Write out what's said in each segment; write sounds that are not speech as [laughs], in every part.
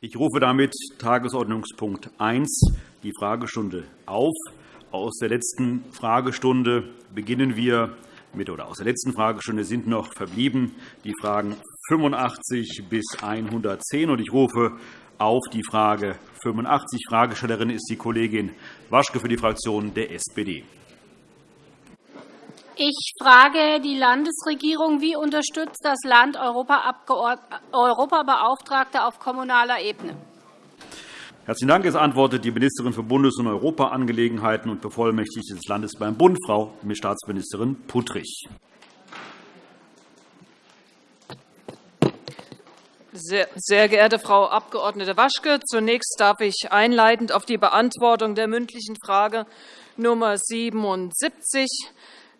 Ich rufe damit Tagesordnungspunkt 1, die Fragestunde, auf. Aus der letzten Fragestunde beginnen wir mit, oder aus der letzten Fragestunde sind noch verblieben die Fragen 85 bis 110. Ich rufe auf die Frage 85. Fragestellerin ist die Kollegin Waschke für die Fraktion der SPD. Ich frage die Landesregierung, wie unterstützt das Land Europabeauftragte auf kommunaler Ebene? Herzlichen Dank. Es antwortet die Ministerin für Bundes- und Europaangelegenheiten und Bevollmächtigte des Landes beim Bund, Frau Staatsministerin Puttrich. Sehr geehrte Frau Abg. Waschke, zunächst darf ich einleitend auf die Beantwortung der mündlichen Frage Nummer 77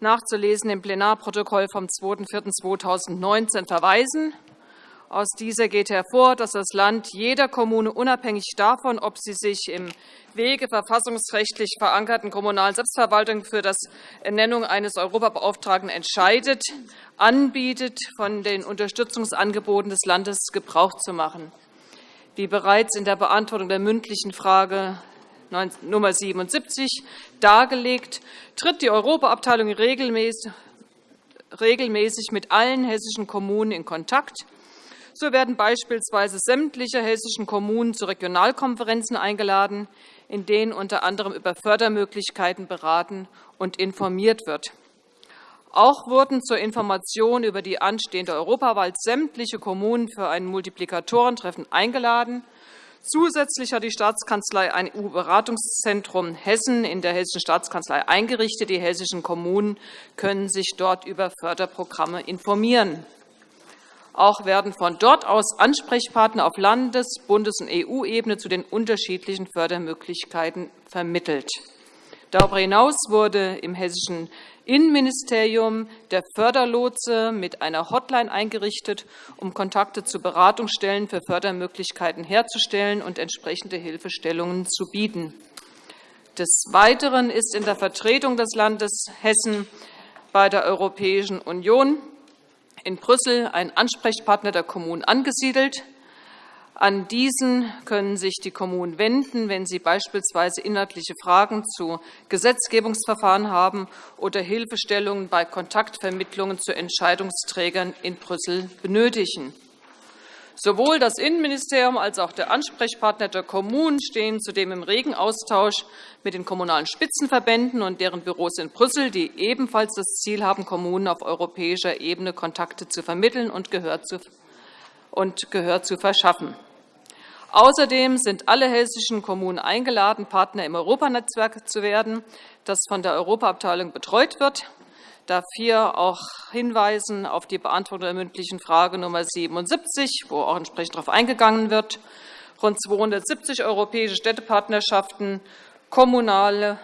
nachzulesen im Plenarprotokoll vom 2.4.2019 verweisen. Aus dieser geht hervor, dass das Land jeder Kommune unabhängig davon, ob sie sich im Wege verfassungsrechtlich verankerten kommunalen Selbstverwaltung für das Ernennung eines Europabeauftragten entscheidet, anbietet, von den Unterstützungsangeboten des Landes Gebrauch zu machen. Wie bereits in der Beantwortung der mündlichen Frage Nummer 77 dargelegt, tritt die Europaabteilung regelmäßig mit allen hessischen Kommunen in Kontakt. So werden beispielsweise sämtliche hessischen Kommunen zu Regionalkonferenzen eingeladen, in denen unter anderem über Fördermöglichkeiten beraten und informiert wird. Auch wurden zur Information über die anstehende Europawahl sämtliche Kommunen für ein Multiplikatorentreffen eingeladen. Zusätzlich hat die Staatskanzlei ein EU-Beratungszentrum Hessen in der Hessischen Staatskanzlei eingerichtet. Die hessischen Kommunen können sich dort über Förderprogramme informieren. Auch werden von dort aus Ansprechpartner auf Landes-, Bundes- und EU-Ebene zu den unterschiedlichen Fördermöglichkeiten vermittelt. Darüber hinaus wurde im hessischen Innenministerium der Förderlotse mit einer Hotline eingerichtet, um Kontakte zu Beratungsstellen für Fördermöglichkeiten herzustellen und entsprechende Hilfestellungen zu bieten. Des Weiteren ist in der Vertretung des Landes Hessen bei der Europäischen Union in Brüssel ein Ansprechpartner der Kommunen angesiedelt, an diesen können sich die Kommunen wenden, wenn sie beispielsweise inhaltliche Fragen zu Gesetzgebungsverfahren haben oder Hilfestellungen bei Kontaktvermittlungen zu Entscheidungsträgern in Brüssel benötigen. Sowohl das Innenministerium als auch der Ansprechpartner der Kommunen stehen zudem im regen Austausch mit den Kommunalen Spitzenverbänden und deren Büros in Brüssel, die ebenfalls das Ziel haben, Kommunen auf europäischer Ebene Kontakte zu vermitteln und Gehör zu verschaffen. Außerdem sind alle hessischen Kommunen eingeladen, Partner im Europanetzwerk zu werden, das von der Europaabteilung betreut wird. Darf hier auch hinweisen auf die Beantwortung der mündlichen Frage Nummer 77, wo auch entsprechend darauf eingegangen wird. Rund 270 europäische Städtepartnerschaften, kommunal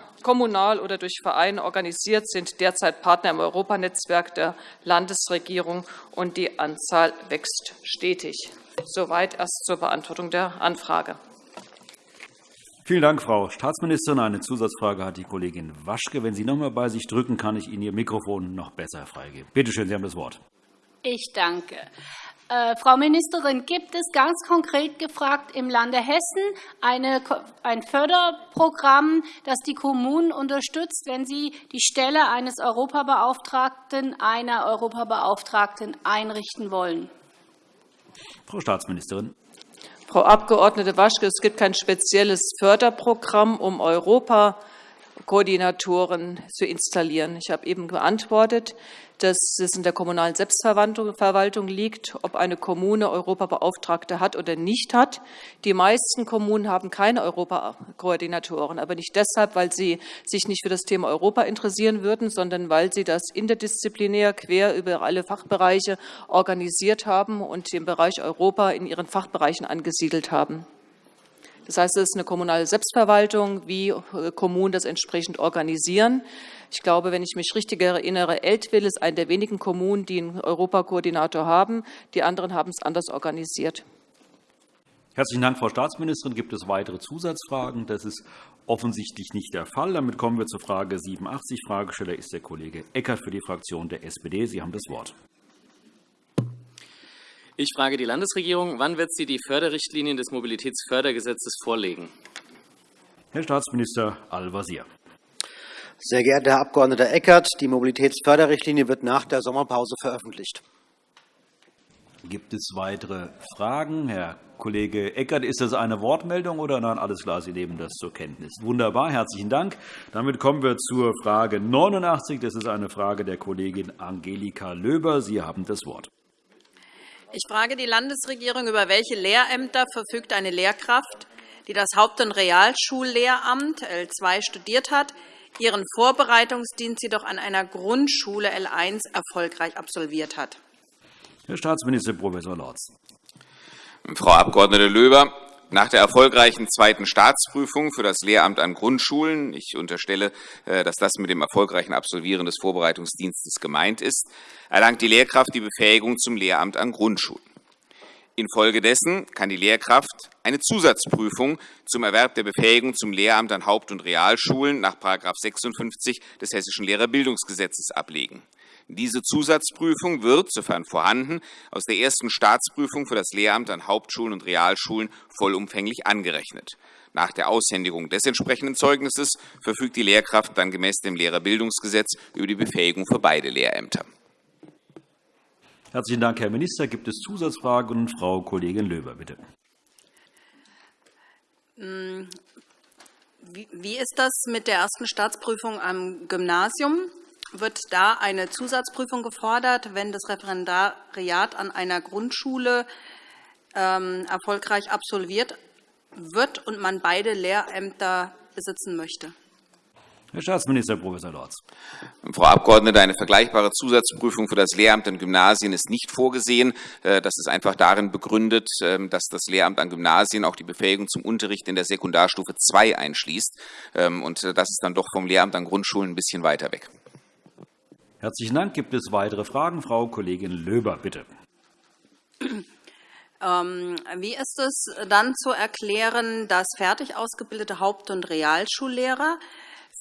oder durch Vereine organisiert, sind derzeit Partner im Europanetzwerk der Landesregierung, und die Anzahl wächst stetig. Soweit erst zur Beantwortung der Anfrage. Vielen Dank, Frau Staatsministerin. Eine Zusatzfrage hat die Kollegin Waschke. Wenn Sie noch einmal bei sich drücken, kann ich Ihnen Ihr Mikrofon noch besser freigeben. Bitte schön, Sie haben das Wort. Ich danke. Äh, Frau Ministerin, gibt es ganz konkret gefragt im Lande Hessen eine, ein Förderprogramm, das die Kommunen unterstützt, wenn sie die Stelle eines Europabeauftragten, einer Europabeauftragten einrichten wollen? Frau Staatsministerin. Frau Abg. Waschke, es gibt kein spezielles Förderprogramm, um Europa Koordinatoren zu installieren. Ich habe eben geantwortet, dass es in der kommunalen Selbstverwaltung liegt, ob eine Kommune Europabeauftragte hat oder nicht hat. Die meisten Kommunen haben keine Europakoordinatoren, aber nicht deshalb, weil sie sich nicht für das Thema Europa interessieren würden, sondern weil sie das interdisziplinär quer über alle Fachbereiche organisiert haben und den Bereich Europa in ihren Fachbereichen angesiedelt haben. Das heißt, es ist eine kommunale Selbstverwaltung, wie äh, Kommunen das entsprechend organisieren. Ich glaube, wenn ich mich richtig erinnere, Eltville ist eine der wenigen Kommunen, die einen Europakoordinator haben. Die anderen haben es anders organisiert. Herzlichen Dank, Frau Staatsministerin. Gibt es weitere Zusatzfragen? Das ist offensichtlich nicht der Fall. Damit kommen wir zur Frage 87. Fragesteller ist der Kollege Eckert für die Fraktion der SPD. Sie haben das Wort. Ich frage die Landesregierung. Wann wird sie die Förderrichtlinien des Mobilitätsfördergesetzes vorlegen? Herr Staatsminister Al-Wazir. Sehr geehrter Herr Abg. Eckert, die Mobilitätsförderrichtlinie wird nach der Sommerpause veröffentlicht. Gibt es weitere Fragen? Herr Kollege Eckert, ist das eine Wortmeldung oder nein? Alles klar, Sie nehmen das zur Kenntnis. Wunderbar, herzlichen Dank. Damit kommen wir zur Frage 89. Das ist eine Frage der Kollegin Angelika Löber. Sie haben das Wort. Ich frage die Landesregierung, über welche Lehrämter verfügt eine Lehrkraft, die das Haupt- und Realschullehramt L2 studiert hat, ihren Vorbereitungsdienst jedoch an einer Grundschule L1 erfolgreich absolviert hat. Herr Staatsminister Prof. Lorz. Frau Abg. Löber, nach der erfolgreichen zweiten Staatsprüfung für das Lehramt an Grundschulen – ich unterstelle, äh, dass das mit dem erfolgreichen Absolvieren des Vorbereitungsdienstes gemeint ist – erlangt die Lehrkraft die Befähigung zum Lehramt an Grundschulen. Infolgedessen kann die Lehrkraft eine Zusatzprüfung zum Erwerb der Befähigung zum Lehramt an Haupt- und Realschulen nach § 56 des Hessischen Lehrerbildungsgesetzes ablegen. Diese Zusatzprüfung wird, sofern vorhanden, aus der ersten Staatsprüfung für das Lehramt an Hauptschulen und Realschulen vollumfänglich angerechnet. Nach der Aushändigung des entsprechenden Zeugnisses verfügt die Lehrkraft dann gemäß dem Lehrerbildungsgesetz über die Befähigung für beide Lehrämter. Herzlichen Dank, Herr Minister. Gibt es Zusatzfragen? Frau Kollegin Löber, bitte. Hm, wie ist das mit der ersten Staatsprüfung am Gymnasium? Wird da eine Zusatzprüfung gefordert, wenn das Referendariat an einer Grundschule ähm, erfolgreich absolviert wird und man beide Lehrämter besitzen möchte. Herr Staatsminister Prof. Lorz. Frau Abgeordnete, eine vergleichbare Zusatzprüfung für das Lehramt an Gymnasien ist nicht vorgesehen. Äh, das ist einfach darin begründet, ähm, dass das Lehramt an Gymnasien auch die Befähigung zum Unterricht in der Sekundarstufe II einschließt. Ähm, und äh, das ist dann doch vom Lehramt an Grundschulen ein bisschen weiter weg. Herzlichen Dank. Gibt es weitere Fragen? Frau Kollegin Löber, bitte. Ähm, wie ist es dann zu erklären, dass fertig ausgebildete Haupt- und Realschullehrer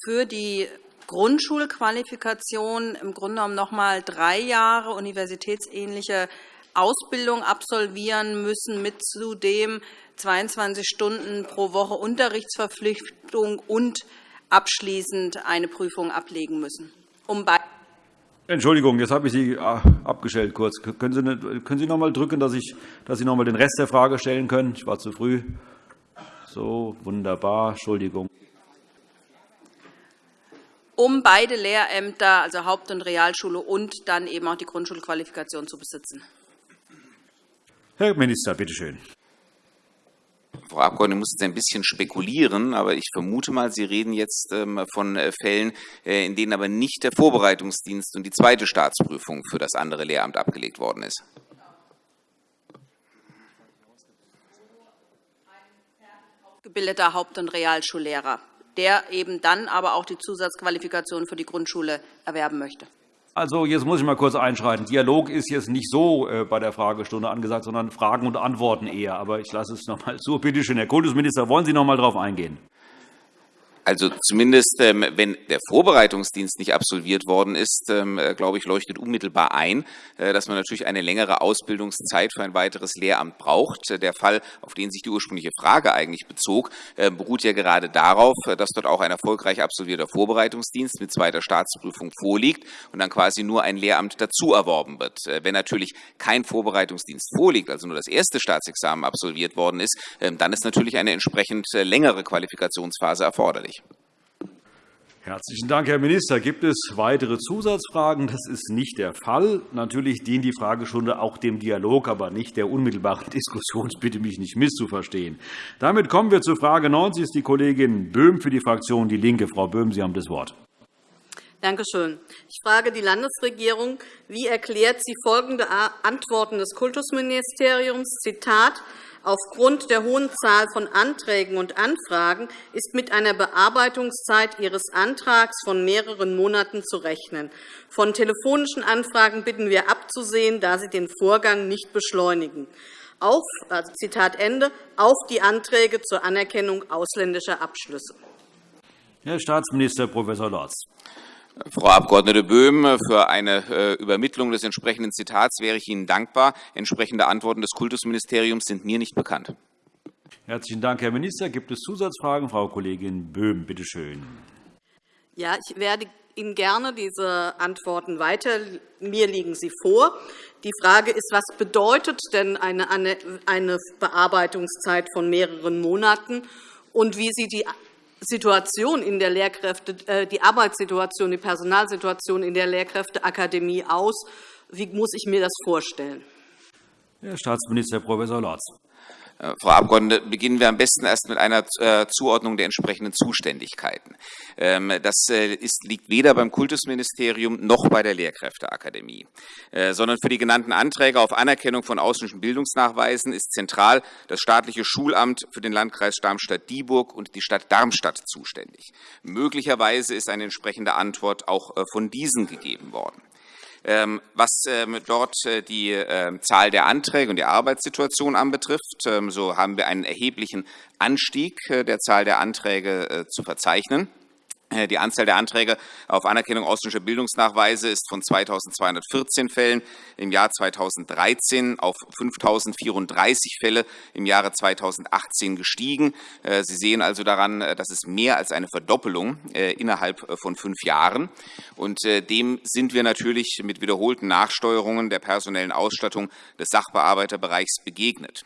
für die Grundschulqualifikation im Grunde genommen noch einmal drei Jahre universitätsähnliche Ausbildung absolvieren müssen, mit zudem 22 Stunden pro Woche Unterrichtsverpflichtung und abschließend eine Prüfung ablegen müssen, um bei Entschuldigung, jetzt habe ich Sie ah, abgestellt kurz. Können Sie, können Sie noch einmal drücken, dass, ich, dass Sie noch einmal den Rest der Frage stellen können? Ich war zu früh. So, wunderbar. Entschuldigung. Um beide Lehrämter, also Haupt- und Realschule und dann eben auch die Grundschulqualifikation zu besitzen. Herr Minister, bitte schön. Frau Abgeordnete muss jetzt ein bisschen spekulieren, aber ich vermute mal, Sie reden jetzt ähm, von äh, Fällen, äh, in denen aber nicht der Vorbereitungsdienst und die zweite Staatsprüfung für das andere Lehramt abgelegt worden ist. Gebildeter Haupt- und Realschullehrer, der eben dann aber auch die Zusatzqualifikation für die Grundschule erwerben möchte. Also, jetzt muss ich mal kurz einschreiten. Dialog ist jetzt nicht so äh, bei der Fragestunde angesagt, sondern Fragen und Antworten eher. Aber ich lasse es noch einmal zu. Bitte schön, Herr Kultusminister, wollen Sie noch einmal darauf eingehen? Also zumindest, ähm, wenn der Vorbereitungsdienst nicht absolviert worden ist, ähm, äh, glaube ich, leuchtet unmittelbar ein, äh, dass man natürlich eine längere Ausbildungszeit für ein weiteres Lehramt braucht. Äh, der Fall, auf den sich die ursprüngliche Frage eigentlich bezog, beruht ja gerade darauf, dass dort auch ein erfolgreich absolvierter Vorbereitungsdienst mit zweiter Staatsprüfung vorliegt und dann quasi nur ein Lehramt dazu erworben wird. Wenn natürlich kein Vorbereitungsdienst vorliegt, also nur das erste Staatsexamen absolviert worden ist, ähm, dann ist natürlich eine entsprechend längere Qualifikationsphase erforderlich. Herzlichen Dank, Herr Minister. Gibt es weitere Zusatzfragen? Das ist nicht der Fall. Natürlich dient die Fragestunde auch dem Dialog, aber nicht der unmittelbaren [laughs] Diskussion. Ich bitte mich nicht misszuverstehen. Damit kommen wir zur Frage 90. Ist die Kollegin Böhm für die Fraktion DIE LINKE. Frau Böhm, Sie haben das Wort. Danke schön. Ich frage die Landesregierung, wie erklärt sie folgende Antworten des Kultusministeriums, Zitat, Aufgrund der hohen Zahl von Anträgen und Anfragen ist mit einer Bearbeitungszeit Ihres Antrags von mehreren Monaten zu rechnen. Von telefonischen Anfragen bitten wir abzusehen, da sie den Vorgang nicht beschleunigen. Auf, also Zitat Ende, auf die Anträge zur Anerkennung ausländischer Abschlüsse. Herr Staatsminister Prof. Lorz. Frau Abg. Böhm, für eine äh, Übermittlung des entsprechenden Zitats wäre ich Ihnen dankbar. Entsprechende Antworten des Kultusministeriums sind mir nicht bekannt. Herzlichen Dank, Herr Minister. Gibt es Zusatzfragen? Frau Kollegin Böhm, bitte schön. Ja, ich werde Ihnen gerne diese Antworten weiter. Mir liegen sie vor. Die Frage ist, was bedeutet denn eine Bearbeitungszeit von mehreren Monaten und wie sieht die Situation in der Lehrkräfte, äh, die Arbeitssituation, die Personalsituation in der Lehrkräfteakademie aus? Wie muss ich mir das vorstellen? Herr Staatsminister Prof. Lorz. Äh, Frau Abgeordnete, beginnen wir am besten erst mit einer äh, Zuordnung der entsprechenden Zuständigkeiten. Ähm, das äh, liegt weder beim Kultusministerium noch bei der Lehrkräfteakademie, sondern für die genannten Anträge auf Anerkennung von ausländischen Bildungsnachweisen ist zentral das staatliche Schulamt für den Landkreis Darmstadt-Dieburg und die Stadt Darmstadt zuständig. Möglicherweise ist eine entsprechende Antwort auch von diesen gegeben worden. Ähm, was ähm, dort äh, die ähm, Zahl der Anträge und die Arbeitssituation anbetrifft, so haben wir einen erheblichen Anstieg äh, der Zahl der Anträge äh, zu verzeichnen. Äh, die Anzahl der Anträge auf Anerkennung ausländischer Bildungsnachweise ist von 2.214 Fällen im Jahr 2013 auf 5.034 Fälle im Jahre 2018 gestiegen. Äh, Sie sehen also daran, äh, das ist mehr als eine Verdoppelung innerhalb von fünf Jahren. Und dem sind wir natürlich mit wiederholten Nachsteuerungen der personellen Ausstattung des Sachbearbeiterbereichs begegnet.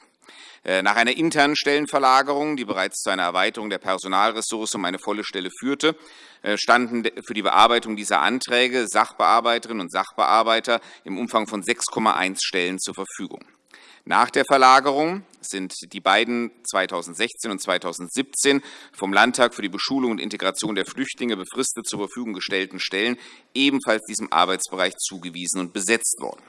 Äh, nach einer internen Stellenverlagerung, die bereits zu einer Erweiterung der Personalressource um eine volle Stelle führte, äh, standen für die Bearbeitung dieser Anträge Sachbearbeiterinnen und Sachbearbeiter im Umfang von 6,1 Stellen zur Verfügung. Nach der Verlagerung sind die beiden 2016 und 2017 vom Landtag für die Beschulung und Integration der Flüchtlinge befristet zur Verfügung gestellten Stellen ebenfalls diesem Arbeitsbereich zugewiesen und besetzt worden.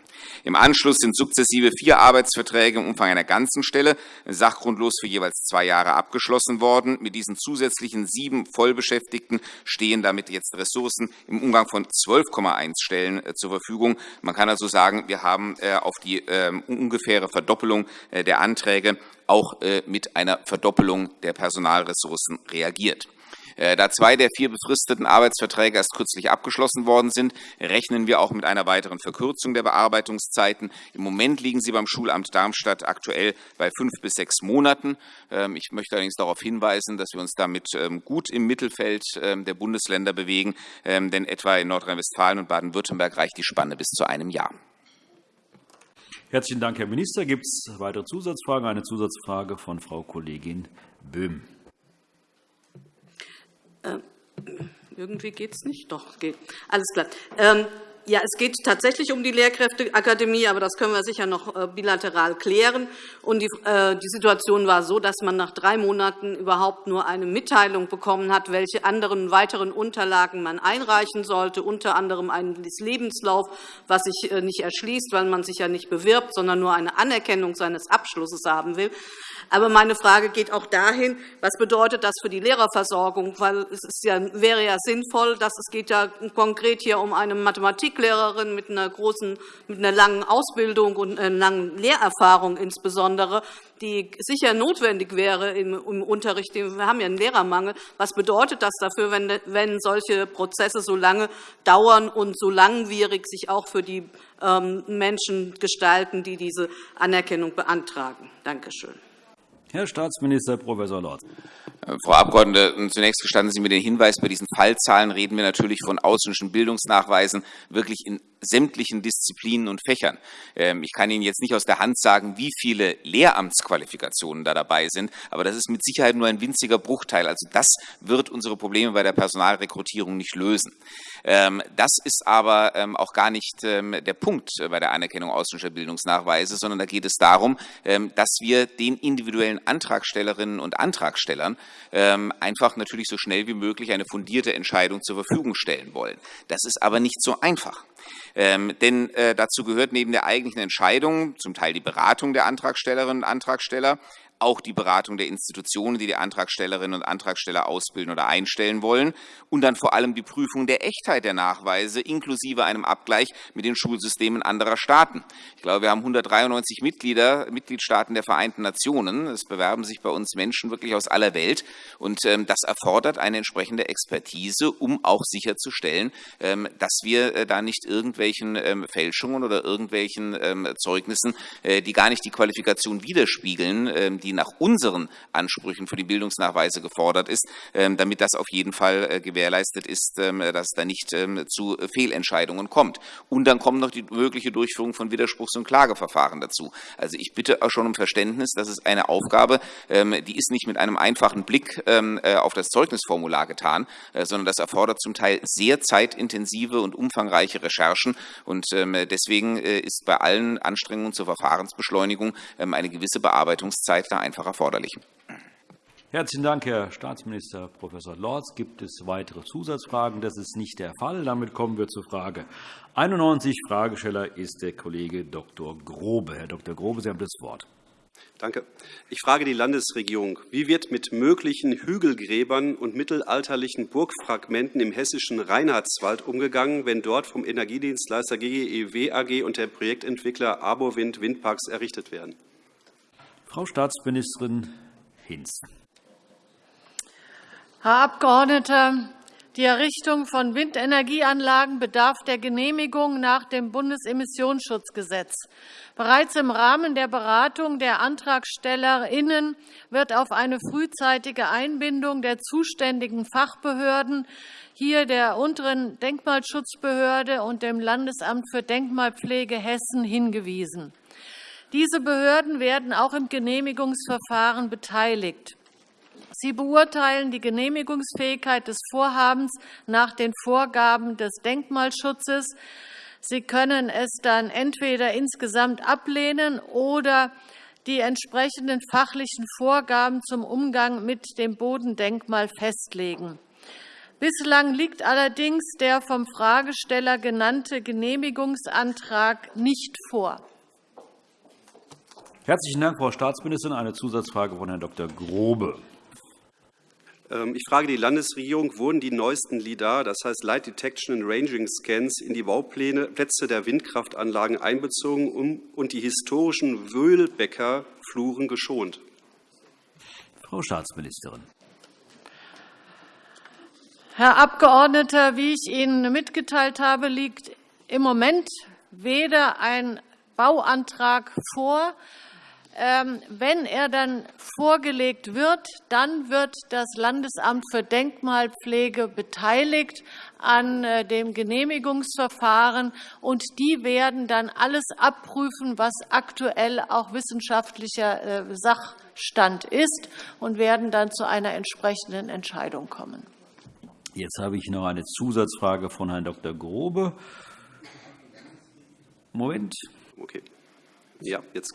Im Anschluss sind sukzessive vier Arbeitsverträge im Umfang einer ganzen Stelle sachgrundlos für jeweils zwei Jahre abgeschlossen worden. Mit diesen zusätzlichen sieben Vollbeschäftigten stehen damit jetzt Ressourcen im Umgang von 12,1 Stellen äh, zur Verfügung. Man kann also sagen, wir haben äh, auf die ähm, ungefähre Verdoppelung äh, der Anträge auch mit einer Verdoppelung der Personalressourcen reagiert. Äh, da zwei der vier befristeten Arbeitsverträge erst kürzlich abgeschlossen worden sind, rechnen wir auch mit einer weiteren Verkürzung der Bearbeitungszeiten. Im Moment liegen sie beim Schulamt Darmstadt aktuell bei fünf bis sechs Monaten. Ähm, ich möchte allerdings darauf hinweisen, dass wir uns damit ähm, gut im Mittelfeld ähm, der Bundesländer bewegen, denn etwa in Nordrhein-Westfalen und Baden-Württemberg reicht die Spanne bis zu einem Jahr. Herzlichen Dank, Herr Minister. Gibt es weitere Zusatzfragen? Eine Zusatzfrage von Frau Kollegin Böhm. Äh, irgendwie geht es nicht? Doch, geht. Alles klar. Ähm, ja, es geht tatsächlich um die Lehrkräfteakademie, aber das können wir sicher noch äh, bilateral klären. Und die, äh, die Situation war so, dass man nach drei Monaten überhaupt nur eine Mitteilung bekommen hat, welche anderen weiteren Unterlagen man einreichen sollte, unter anderem einen Lebenslauf, was sich äh, nicht erschließt, weil man sich ja nicht bewirbt, sondern nur eine Anerkennung seines Abschlusses haben will. Aber meine Frage geht auch dahin, was bedeutet das für die Lehrerversorgung? Weil es ja, wäre ja sinnvoll, dass es geht ja konkret hier um eine Mathematiklehrerin mit einer großen, mit einer langen Ausbildung und einer langen Lehrerfahrung insbesondere, die sicher notwendig wäre im Unterricht. Wir haben ja einen Lehrermangel. Was bedeutet das dafür, wenn solche Prozesse so lange dauern und so langwierig sich auch für die ähm, Menschen gestalten, die diese Anerkennung beantragen? Danke schön. Herr Staatsminister Prof. Lorz. Äh, Frau Abgeordnete, zunächst gestatten Sie mir den Hinweis, bei diesen Fallzahlen reden wir natürlich von ausländischen Bildungsnachweisen wirklich in sämtlichen Disziplinen und Fächern. Ähm, ich kann Ihnen jetzt nicht aus der Hand sagen, wie viele Lehramtsqualifikationen da dabei sind, aber das ist mit Sicherheit nur ein winziger Bruchteil. Also das wird unsere Probleme bei der Personalrekrutierung nicht lösen. Ähm, das ist aber ähm, auch gar nicht der Punkt bei der Anerkennung ausländischer Bildungsnachweise, sondern da geht es darum, dass wir den individuellen Antragstellerinnen und Antragstellern einfach natürlich so schnell wie möglich eine fundierte Entscheidung zur Verfügung stellen wollen. Das ist aber nicht so einfach. Ähm, denn äh, dazu gehört neben der eigentlichen Entscheidung zum Teil die Beratung der Antragstellerinnen und Antragsteller, auch die Beratung der Institutionen, die die Antragstellerinnen und Antragsteller ausbilden oder einstellen wollen, und dann vor allem die Prüfung der Echtheit der Nachweise inklusive einem Abgleich mit den Schulsystemen anderer Staaten. Ich glaube, wir haben 193 Mitglieder, Mitgliedstaaten der Vereinten Nationen. Es bewerben sich bei uns Menschen wirklich aus aller Welt. Und ähm, das erfordert eine entsprechende Expertise, um auch sicherzustellen, ähm, dass wir äh, da nicht irgendwelchen ähm, Fälschungen oder irgendwelchen Zeugnissen, äh, die gar nicht die Qualifikation widerspiegeln, die nach unseren Ansprüchen für die Bildungsnachweise gefordert ist, damit das auf jeden Fall äh, gewährleistet ist, dass es da nicht zu Fehlentscheidungen kommt. Und dann kommt noch die mögliche Durchführung von Widerspruchs- und Klageverfahren dazu. Also ich bitte schon um Verständnis, dass es eine Aufgabe, die ist nicht mit einem einfachen Blick auf das Zeugnisformular getan, sondern das erfordert zum Teil sehr zeitintensive und umfangreiche Recherchen. Und ähm, deswegen äh, ist bei allen Anstrengungen zur Verfahrensbeschleunigung ähm, eine gewisse Bearbeitungszeit da einfach erforderlich. Herzlichen Dank, Herr Staatsminister Prof. Lorz. Gibt es weitere Zusatzfragen? Das ist nicht der Fall. Damit kommen wir zur Frage 91. Fragesteller ist der Kollege Dr. Grobe. Herr Dr. Grobe, Sie haben das Wort. Danke. Ich frage die Landesregierung. Wie wird mit möglichen Hügelgräbern und mittelalterlichen Burgfragmenten im hessischen Reinhardswald umgegangen, wenn dort vom Energiedienstleister GGEW AG und der Projektentwickler Abowind Windparks errichtet werden? Frau Staatsministerin Hinz. Herr Abgeordneter, die Errichtung von Windenergieanlagen bedarf der Genehmigung nach dem Bundesemissionsschutzgesetz. Bereits im Rahmen der Beratung der AntragstellerInnen wird auf eine frühzeitige Einbindung der zuständigen Fachbehörden, hier der Unteren Denkmalschutzbehörde und dem Landesamt für Denkmalpflege Hessen, hingewiesen. Diese Behörden werden auch im Genehmigungsverfahren beteiligt. Sie beurteilen die Genehmigungsfähigkeit des Vorhabens nach den Vorgaben des Denkmalschutzes. Sie können es dann entweder insgesamt ablehnen oder die entsprechenden fachlichen Vorgaben zum Umgang mit dem Bodendenkmal festlegen. Bislang liegt allerdings der vom Fragesteller genannte Genehmigungsantrag nicht vor. Herzlichen Dank, Frau Staatsministerin. Eine Zusatzfrage von Herrn Dr. Grobe. Ähm, ich frage die Landesregierung, wurden die neuesten LIDAR, das heißt Light Detection and Ranging Scans, in die Bauplätze der Windkraftanlagen einbezogen und die historischen Wöhlbecker Fluren geschont? Frau Staatsministerin. Herr Abgeordneter, wie ich Ihnen mitgeteilt habe, liegt im Moment weder ein Bauantrag vor, wenn er dann vorgelegt wird, dann wird das Landesamt für Denkmalpflege beteiligt an äh, dem Genehmigungsverfahren, und die werden dann alles abprüfen, was aktuell auch wissenschaftlicher äh, Sachstand ist, und werden dann zu einer entsprechenden Entscheidung kommen. Jetzt habe ich noch eine Zusatzfrage von Herrn Dr. Grobe. Moment. Okay. Ja, jetzt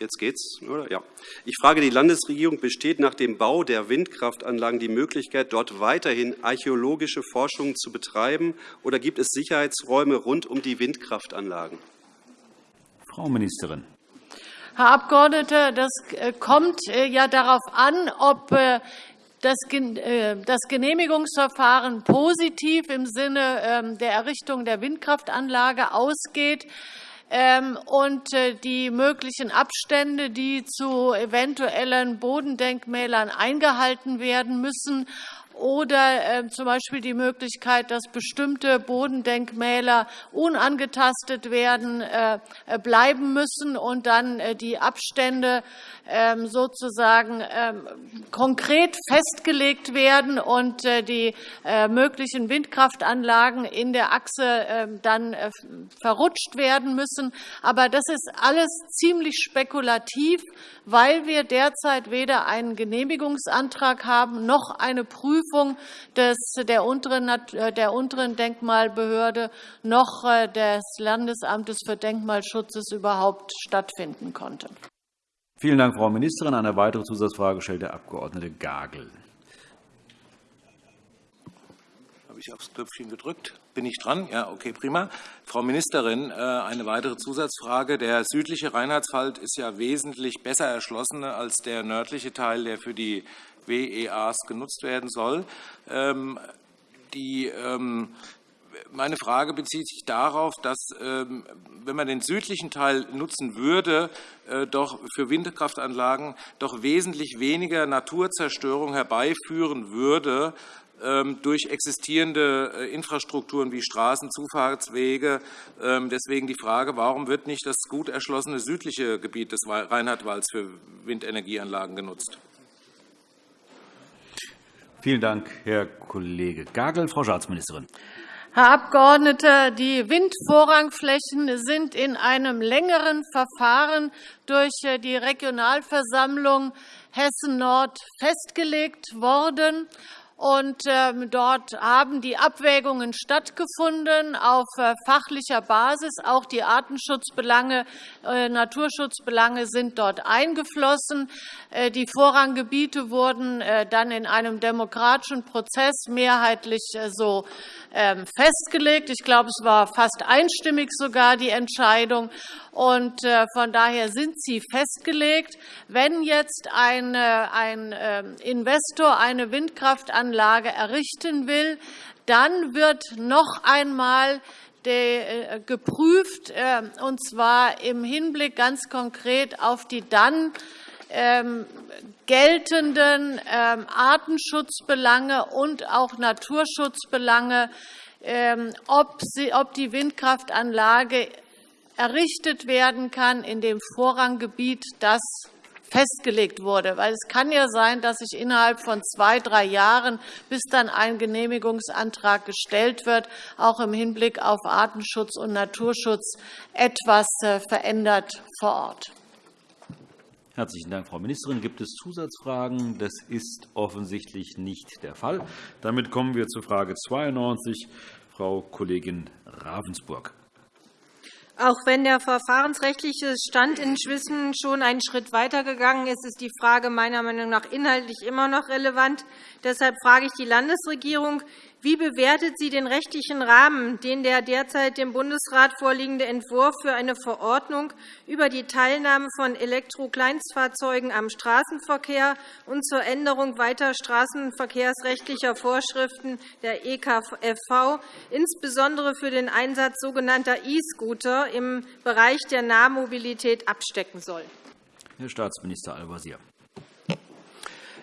Jetzt geht's, oder? Ja. Ich frage die Landesregierung, besteht nach dem Bau der Windkraftanlagen die Möglichkeit, dort weiterhin archäologische Forschung zu betreiben, oder gibt es Sicherheitsräume rund um die Windkraftanlagen? Frau Ministerin. Herr Abgeordneter, das äh, kommt äh, ja darauf an, ob äh, das Genehmigungsverfahren positiv im Sinne ähm, der Errichtung der Windkraftanlage ausgeht. Ähm, und äh, die möglichen Abstände, die zu eventuellen Bodendenkmälern eingehalten werden müssen, oder ähm, z. B. die Möglichkeit, dass bestimmte Bodendenkmäler unangetastet werden, äh, bleiben müssen und dann äh, die Abstände ähm, sozusagen ähm, konkret festgelegt werden und äh, die möglichen Windkraftanlagen in der Achse dann verrutscht werden müssen. Aber das ist alles ziemlich spekulativ, weil wir derzeit weder einen Genehmigungsantrag haben noch eine Prüfung Prüfung des, der, unteren, äh, der unteren Denkmalbehörde noch äh, des Landesamtes für Denkmalschutzes überhaupt stattfinden konnte. Vielen Dank, Frau Ministerin. Eine weitere Zusatzfrage stellt der Abg. Gagel. habe ich aufs Knöpfchen gedrückt. Bin ich dran? Ja, okay, prima. Frau Ministerin, äh, eine weitere Zusatzfrage. Der südliche Reinhardswald ist ja wesentlich besser erschlossen als der nördliche Teil, der für die WEAs genutzt werden soll. Ähm, die ähm, meine Frage bezieht sich darauf, dass, ähm, wenn man den südlichen Teil nutzen würde, äh, doch für Windkraftanlagen doch wesentlich weniger Naturzerstörung herbeiführen würde durch existierende äh, Infrastrukturen wie Straßen, Zufahrtswege. Deswegen die Frage, warum wird nicht das gut erschlossene südliche Gebiet des Reinhardwalds für Windenergieanlagen genutzt? Vielen Dank, Herr Kollege Gagel. Frau Staatsministerin. Herr Abgeordneter, die Windvorrangflächen sind in einem längeren Verfahren durch äh, die Regionalversammlung Hessen-Nord festgelegt worden. Und ähm, dort haben die Abwägungen stattgefunden auf äh, fachlicher Basis. Auch die Artenschutzbelange, äh, Naturschutzbelange sind dort eingeflossen. Äh, die Vorranggebiete wurden dann in einem demokratischen Prozess mehrheitlich so ähm, festgelegt. Ich glaube, es war fast einstimmig sogar die Entscheidung. Und von daher sind sie festgelegt. Wenn jetzt ein, ähm, Investor eine Windkraftanlage Anlage errichten will, dann wird noch einmal äh, geprüft, äh, und zwar im Hinblick ganz konkret auf die dann ähm, geltenden ähm, Artenschutzbelange und auch Naturschutzbelange, ähm, ob die Windkraftanlage errichtet werden kann in dem Vorranggebiet, das festgelegt wurde. Weil es kann ja sein, dass sich innerhalb von zwei, drei Jahren, bis dann ein Genehmigungsantrag gestellt wird, auch im Hinblick auf Artenschutz und Naturschutz etwas äh, verändert vor Ort. Herzlichen Dank, Frau Ministerin. Gibt es Zusatzfragen? Das ist offensichtlich nicht der Fall. Damit kommen wir zu Frage 92. Frau Kollegin Ravensburg. Auch wenn der verfahrensrechtliche Stand inzwischen schon einen Schritt weitergegangen ist, ist die Frage meiner Meinung nach inhaltlich immer noch relevant. Deshalb frage ich die Landesregierung, wie bewertet sie den rechtlichen Rahmen, den der derzeit dem Bundesrat vorliegende Entwurf für eine Verordnung über die Teilnahme von Elektrokleinstfahrzeugen am Straßenverkehr und zur Änderung weiter straßenverkehrsrechtlicher Vorschriften der EKFV, insbesondere für den Einsatz sogenannter E-Scooter im Bereich der Nahmobilität, abstecken soll? Herr Staatsminister Al-Wazir.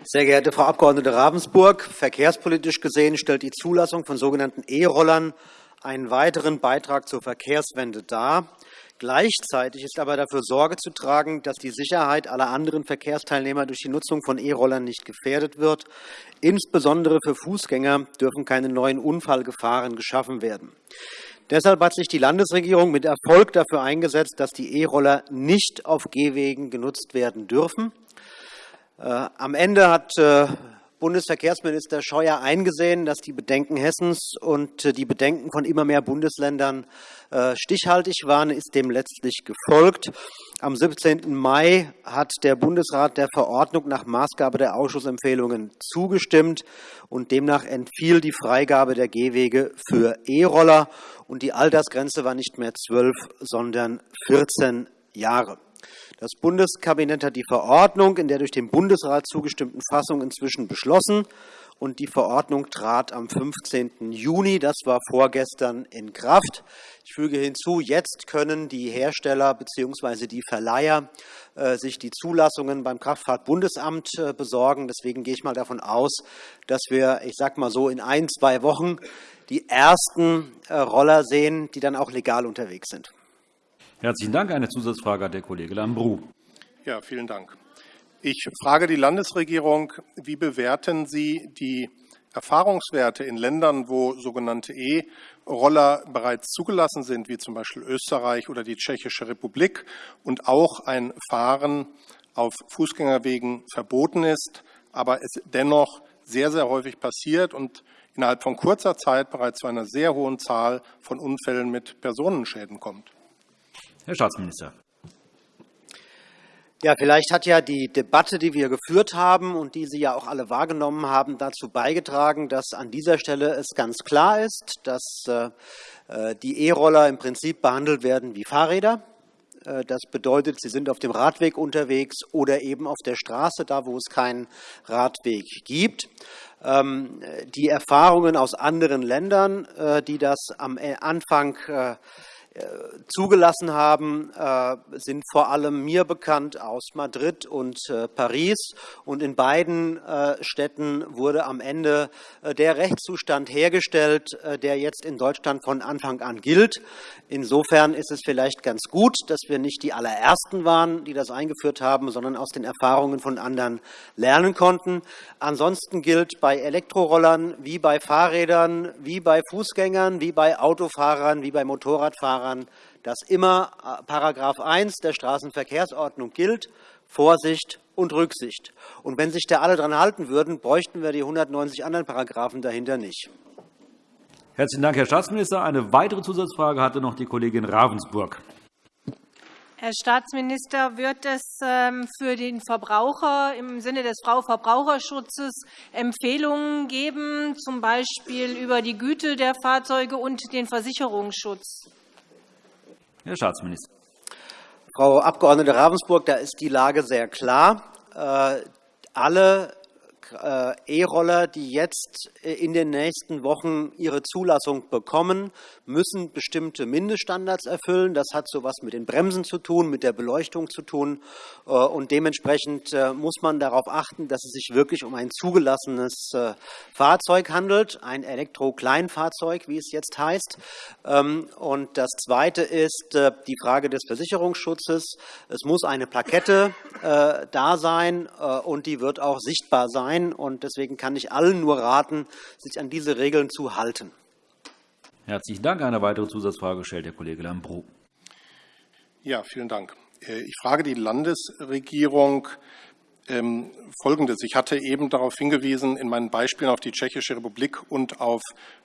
Sehr geehrte Frau Abg. Ravensburg, verkehrspolitisch gesehen stellt die Zulassung von sogenannten E-Rollern einen weiteren Beitrag zur Verkehrswende dar. Gleichzeitig ist aber dafür Sorge zu tragen, dass die Sicherheit aller anderen Verkehrsteilnehmer durch die Nutzung von E-Rollern nicht gefährdet wird. Insbesondere für Fußgänger dürfen keine neuen Unfallgefahren geschaffen werden. Deshalb hat sich die Landesregierung mit Erfolg dafür eingesetzt, dass die E-Roller nicht auf Gehwegen genutzt werden dürfen. Äh, am Ende hat äh, Bundesverkehrsminister Scheuer eingesehen, dass die Bedenken Hessens und äh, die Bedenken von immer mehr Bundesländern stichhaltig waren, ist dem letztlich gefolgt. Am 17. Mai hat der Bundesrat der Verordnung nach Maßgabe der Ausschussempfehlungen zugestimmt, und demnach entfiel die Freigabe der Gehwege für E-Roller, und die Altersgrenze war nicht mehr zwölf, sondern 14 Jahre. Das Bundeskabinett hat die Verordnung in der durch den Bundesrat zugestimmten Fassung inzwischen beschlossen, und die Verordnung trat am 15. Juni, das war vorgestern, in Kraft. Ich füge hinzu, jetzt können die Hersteller bzw. die Verleiher äh, sich die Zulassungen beim Kraftfahrtbundesamt äh, besorgen. Deswegen gehe ich mal davon aus, dass wir, ich sage mal so, in ein, zwei Wochen die ersten äh, Roller sehen, die dann auch legal unterwegs sind. Herzlichen Dank. Eine Zusatzfrage hat der Kollege Lambrou. Ja, vielen Dank. Ich frage die Landesregierung, wie bewerten Sie die Erfahrungswerte in Ländern, wo sogenannte E-Roller bereits zugelassen sind, wie zum Beispiel Österreich oder die Tschechische Republik, und auch ein Fahren auf Fußgängerwegen verboten ist, aber es dennoch sehr, sehr häufig passiert und innerhalb von kurzer Zeit bereits zu einer sehr hohen Zahl von Unfällen mit Personenschäden kommt. Herr Staatsminister. Ja, vielleicht hat ja die Debatte, die wir geführt haben und die Sie ja auch alle wahrgenommen haben, dazu beigetragen, dass an dieser Stelle es ganz klar ist, dass äh, die E-Roller im Prinzip behandelt werden wie Fahrräder. Äh, das bedeutet, sie sind auf dem Radweg unterwegs oder eben auf der Straße, da wo es keinen Radweg gibt. Ähm, die Erfahrungen aus anderen Ländern, äh, die das am Anfang zugelassen haben, äh, sind vor allem mir bekannt aus Madrid und äh, Paris. Und in beiden äh, Städten wurde am Ende der Rechtszustand hergestellt, der jetzt in Deutschland von Anfang an gilt. Insofern ist es vielleicht ganz gut, dass wir nicht die allerersten waren, die das eingeführt haben, sondern aus den Erfahrungen von anderen lernen konnten. Ansonsten gilt bei Elektrorollern wie bei Fahrrädern, wie bei Fußgängern, wie bei Autofahrern, wie bei Motorradfahrern daran, dass immer äh, § 1 der Straßenverkehrsordnung gilt, Vorsicht und Rücksicht. Und wenn sich da alle daran halten würden, bräuchten wir die 190 anderen Paragraphen dahinter nicht. Herzlichen Dank, Herr Staatsminister. Eine weitere Zusatzfrage hatte noch die Kollegin Ravensburg. Herr Staatsminister, wird es ähm, für den Verbraucher im Sinne des Verbraucherschutzes Empfehlungen geben, z. B. über die Güte der Fahrzeuge und den Versicherungsschutz? Herr Staatsminister. Frau Abg. Ravensburg, da ist die Lage sehr klar. Äh, alle E-Roller, die jetzt äh, in den nächsten Wochen ihre Zulassung bekommen, müssen bestimmte Mindeststandards erfüllen. Das hat so etwas mit den Bremsen zu tun, mit der Beleuchtung zu tun. Äh, und dementsprechend muss man darauf achten, dass es sich wirklich um ein zugelassenes Fahrzeug handelt, ein Elektro-Kleinfahrzeug, wie es jetzt heißt. Ähm, und das Zweite ist die Frage des Versicherungsschutzes. Es muss eine Plakette da sein, und die wird auch sichtbar sein sein. Und deswegen kann ich allen nur raten, sich an diese Regeln zu halten. Herzlichen Dank. Eine weitere Zusatzfrage stellt der Kollege Lambrou. Ja, vielen Dank. Äh, ich frage die Landesregierung ähm, Folgendes. Ich hatte eben darauf hingewiesen, in meinen Beispielen auf die Tschechische Republik und auf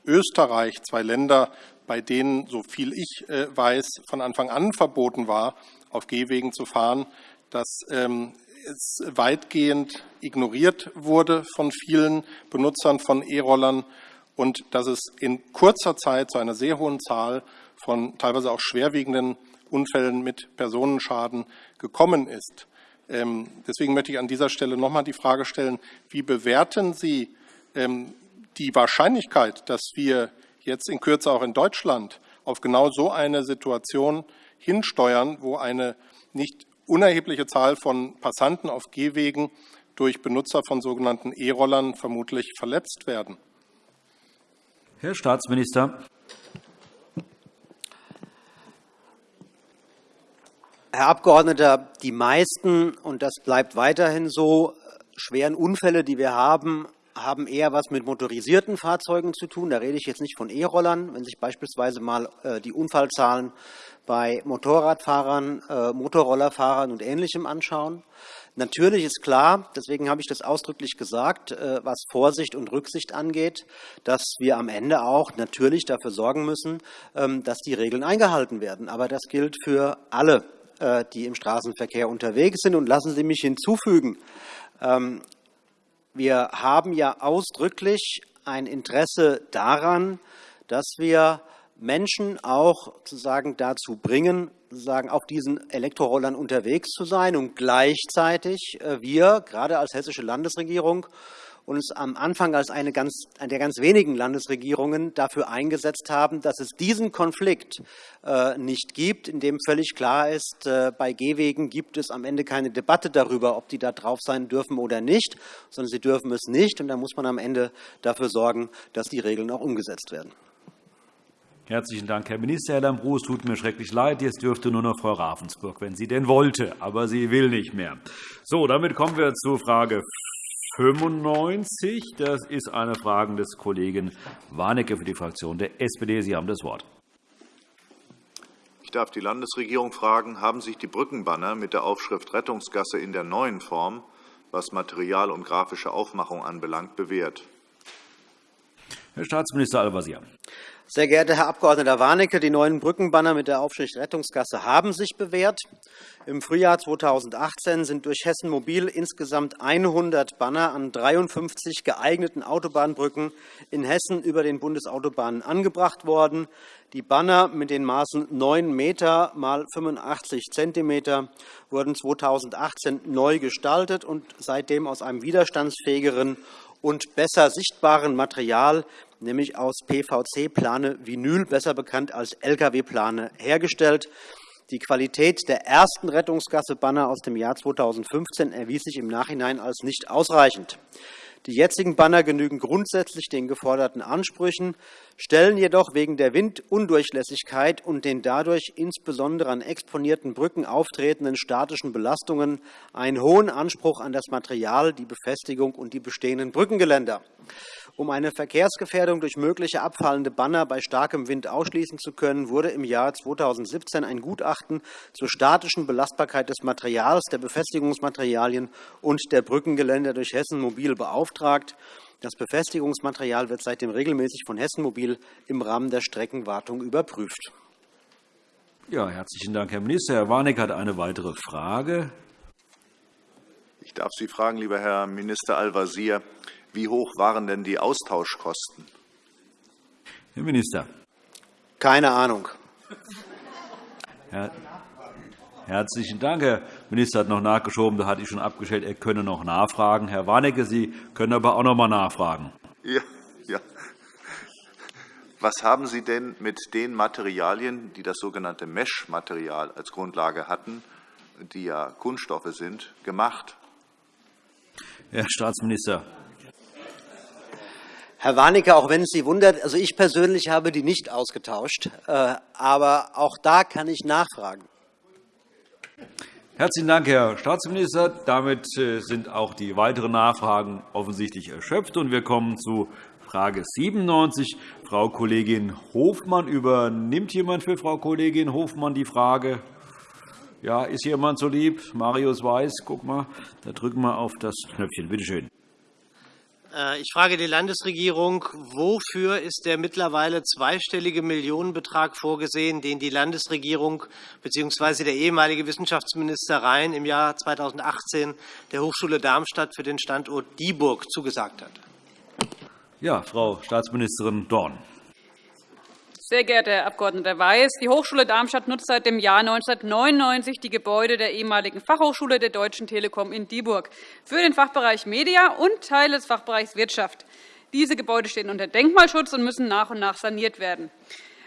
Österreich, zwei Länder, bei denen, so viel ich äh, weiß, von Anfang an verboten war, auf Gehwegen zu fahren, dass ähm, es weitgehend ignoriert wurde von vielen Benutzern von E-Rollern und dass es in kurzer Zeit zu einer sehr hohen Zahl von teilweise auch schwerwiegenden Unfällen mit Personenschaden gekommen ist. Ähm, deswegen möchte ich an dieser Stelle noch einmal die Frage stellen, wie bewerten Sie ähm, die Wahrscheinlichkeit, dass wir jetzt in Kürze auch in Deutschland auf genau so eine Situation hinsteuern, wo eine nicht unerhebliche Zahl von Passanten auf Gehwegen durch Benutzer von sogenannten E-Rollern vermutlich verletzt werden. Herr Staatsminister. Herr Abgeordneter, die meisten, und das bleibt weiterhin so, schweren Unfälle, die wir haben, haben eher etwas mit motorisierten Fahrzeugen zu tun. Da rede ich jetzt nicht von E-Rollern. Wenn sich beispielsweise mal äh, die Unfallzahlen bei Motorradfahrern, äh, Motorrollerfahrern und Ähnlichem anschauen. Natürlich ist klar, deswegen habe ich das ausdrücklich gesagt, äh, was Vorsicht und Rücksicht angeht, dass wir am Ende auch natürlich dafür sorgen müssen, ähm, dass die Regeln eingehalten werden. Aber das gilt für alle, die im Straßenverkehr unterwegs sind. Und lassen Sie mich hinzufügen, ähm, wir haben ja ausdrücklich ein Interesse daran, dass wir Menschen auch sozusagen dazu bringen, sozusagen auf diesen Elektrorollern unterwegs zu sein und gleichzeitig äh, wir, gerade als hessische Landesregierung, uns am Anfang als eine, ganz, eine der ganz wenigen Landesregierungen dafür eingesetzt haben, dass es diesen Konflikt äh, nicht gibt, in dem völlig klar ist, äh, bei Gehwegen gibt es am Ende keine Debatte darüber, ob die da drauf sein dürfen oder nicht, sondern sie dürfen es nicht. Und da muss man am Ende dafür sorgen, dass die Regeln auch umgesetzt werden. Herzlichen Dank, Herr Minister. Herr Lambrou, es tut mir schrecklich leid. Jetzt dürfte nur noch Frau Ravensburg, wenn sie denn wollte. Aber sie will nicht mehr. So, damit kommen wir zu Frage 95. Das ist eine Frage des Kollegen Warnecke für die Fraktion der SPD. Sie haben das Wort. Ich darf die Landesregierung fragen, haben sich die Brückenbanner mit der Aufschrift Rettungsgasse in der neuen Form, was Material und grafische Aufmachung anbelangt, bewährt? Herr Staatsminister Al-Wazir. Sehr geehrter Herr Abg. Warnecke, die neuen Brückenbanner mit der Aufschrift Rettungsgasse haben sich bewährt. Im Frühjahr 2018 sind durch Hessen Mobil insgesamt 100 Banner an 53 geeigneten Autobahnbrücken in Hessen über den Bundesautobahnen angebracht worden. Die Banner mit den Maßen 9 m x 85 cm wurden 2018 neu gestaltet und seitdem aus einem widerstandsfähigeren und besser sichtbaren Material, nämlich aus PVC-Plane Vinyl, besser bekannt als Lkw-Plane, hergestellt. Die Qualität der ersten Rettungsgasse-Banner aus dem Jahr 2015 erwies sich im Nachhinein als nicht ausreichend. Die jetzigen Banner genügen grundsätzlich den geforderten Ansprüchen, stellen jedoch wegen der Windundurchlässigkeit und den dadurch insbesondere an exponierten Brücken auftretenden statischen Belastungen einen hohen Anspruch an das Material, die Befestigung und die bestehenden Brückengeländer. Um eine Verkehrsgefährdung durch mögliche abfallende Banner bei starkem Wind ausschließen zu können, wurde im Jahr 2017 ein Gutachten zur statischen Belastbarkeit des Materials, der Befestigungsmaterialien und der Brückengeländer durch Hessen Mobil beauftragt. Das Befestigungsmaterial wird seitdem regelmäßig von Hessen Mobil im Rahmen der Streckenwartung überprüft. Ja, herzlichen Dank, Herr Minister. Herr Warnecke hat eine weitere Frage. Ich darf Sie fragen, lieber Herr Minister Al-Wazir, wie hoch waren denn die Austauschkosten? Herr Minister. Keine Ahnung. Herr Herzlichen Dank. Herr Minister hat noch nachgeschoben. Da hatte ich schon abgestellt, er könne noch nachfragen. Herr Warnecke, Sie können aber auch noch einmal nachfragen. Ja, ja. Was haben Sie denn mit den Materialien, die das sogenannte Mesh-Material als Grundlage hatten, die ja Kunststoffe sind, gemacht? Herr Staatsminister. Herr Warnecke, auch wenn es Sie wundert, also ich persönlich habe die nicht ausgetauscht. Äh, aber auch da kann ich nachfragen. Herzlichen Dank, Herr Staatsminister. Damit äh, sind auch die weiteren Nachfragen offensichtlich erschöpft. Wir kommen zu Frage 97. Frau Kollegin Hofmann. Übernimmt jemand für Frau Kollegin Hofmann die Frage? Ja, ist jemand so lieb? Marius Weiß, guck mal, da drücken wir auf das Knöpfchen. Bitte schön. Äh, ich frage die Landesregierung, wofür ist der mittlerweile zweistellige Millionenbetrag vorgesehen, den die Landesregierung bzw. der ehemalige Wissenschaftsminister Rhein im Jahr 2018 der Hochschule Darmstadt für den Standort Dieburg zugesagt hat? Ja, Frau Staatsministerin Dorn. Sehr geehrter Herr Abg. Weiß, die Hochschule Darmstadt nutzt seit dem Jahr 1999 die Gebäude der ehemaligen Fachhochschule der Deutschen Telekom in Dieburg für den Fachbereich Media und Teile des Fachbereichs Wirtschaft. Diese Gebäude stehen unter Denkmalschutz und müssen nach und nach saniert werden.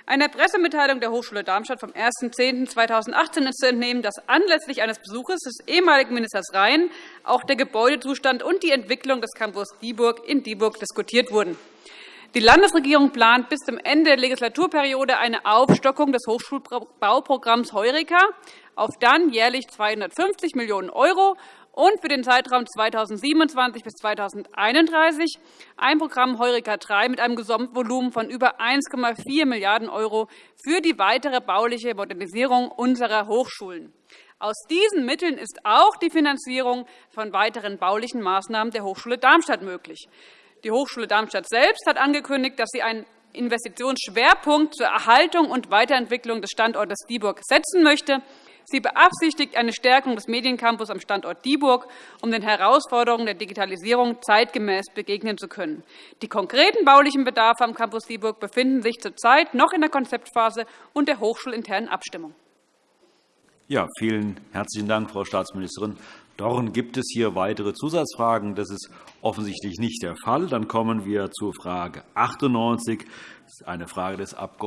Einer Pressemitteilung der Hochschule Darmstadt vom 1.10.2018 ist zu entnehmen, dass anlässlich eines Besuches des ehemaligen Ministers Rhein auch der Gebäudezustand und die Entwicklung des Campus Dieburg in Dieburg diskutiert wurden. Die Landesregierung plant bis zum Ende der Legislaturperiode eine Aufstockung des Hochschulbauprogramms Heureka auf dann jährlich 250 Millionen € und für den Zeitraum 2027 bis 2031 ein Programm Heureka III mit einem Gesamtvolumen von über 1,4 Milliarden € für die weitere bauliche Modernisierung unserer Hochschulen. Aus diesen Mitteln ist auch die Finanzierung von weiteren baulichen Maßnahmen der Hochschule Darmstadt möglich. Die Hochschule Darmstadt selbst hat angekündigt, dass sie einen Investitionsschwerpunkt zur Erhaltung und Weiterentwicklung des Standortes Dieburg setzen möchte. Sie beabsichtigt eine Stärkung des Mediencampus am Standort Dieburg, um den Herausforderungen der Digitalisierung zeitgemäß begegnen zu können. Die konkreten baulichen Bedarfe am Campus Dieburg befinden sich zurzeit noch in der Konzeptphase und der hochschulinternen Abstimmung. Ja, vielen herzlichen Dank, Frau Staatsministerin. Dorn gibt es hier weitere Zusatzfragen. Das ist offensichtlich nicht der Fall. Dann kommen wir zur Frage 98. Das ist eine Frage des Abg.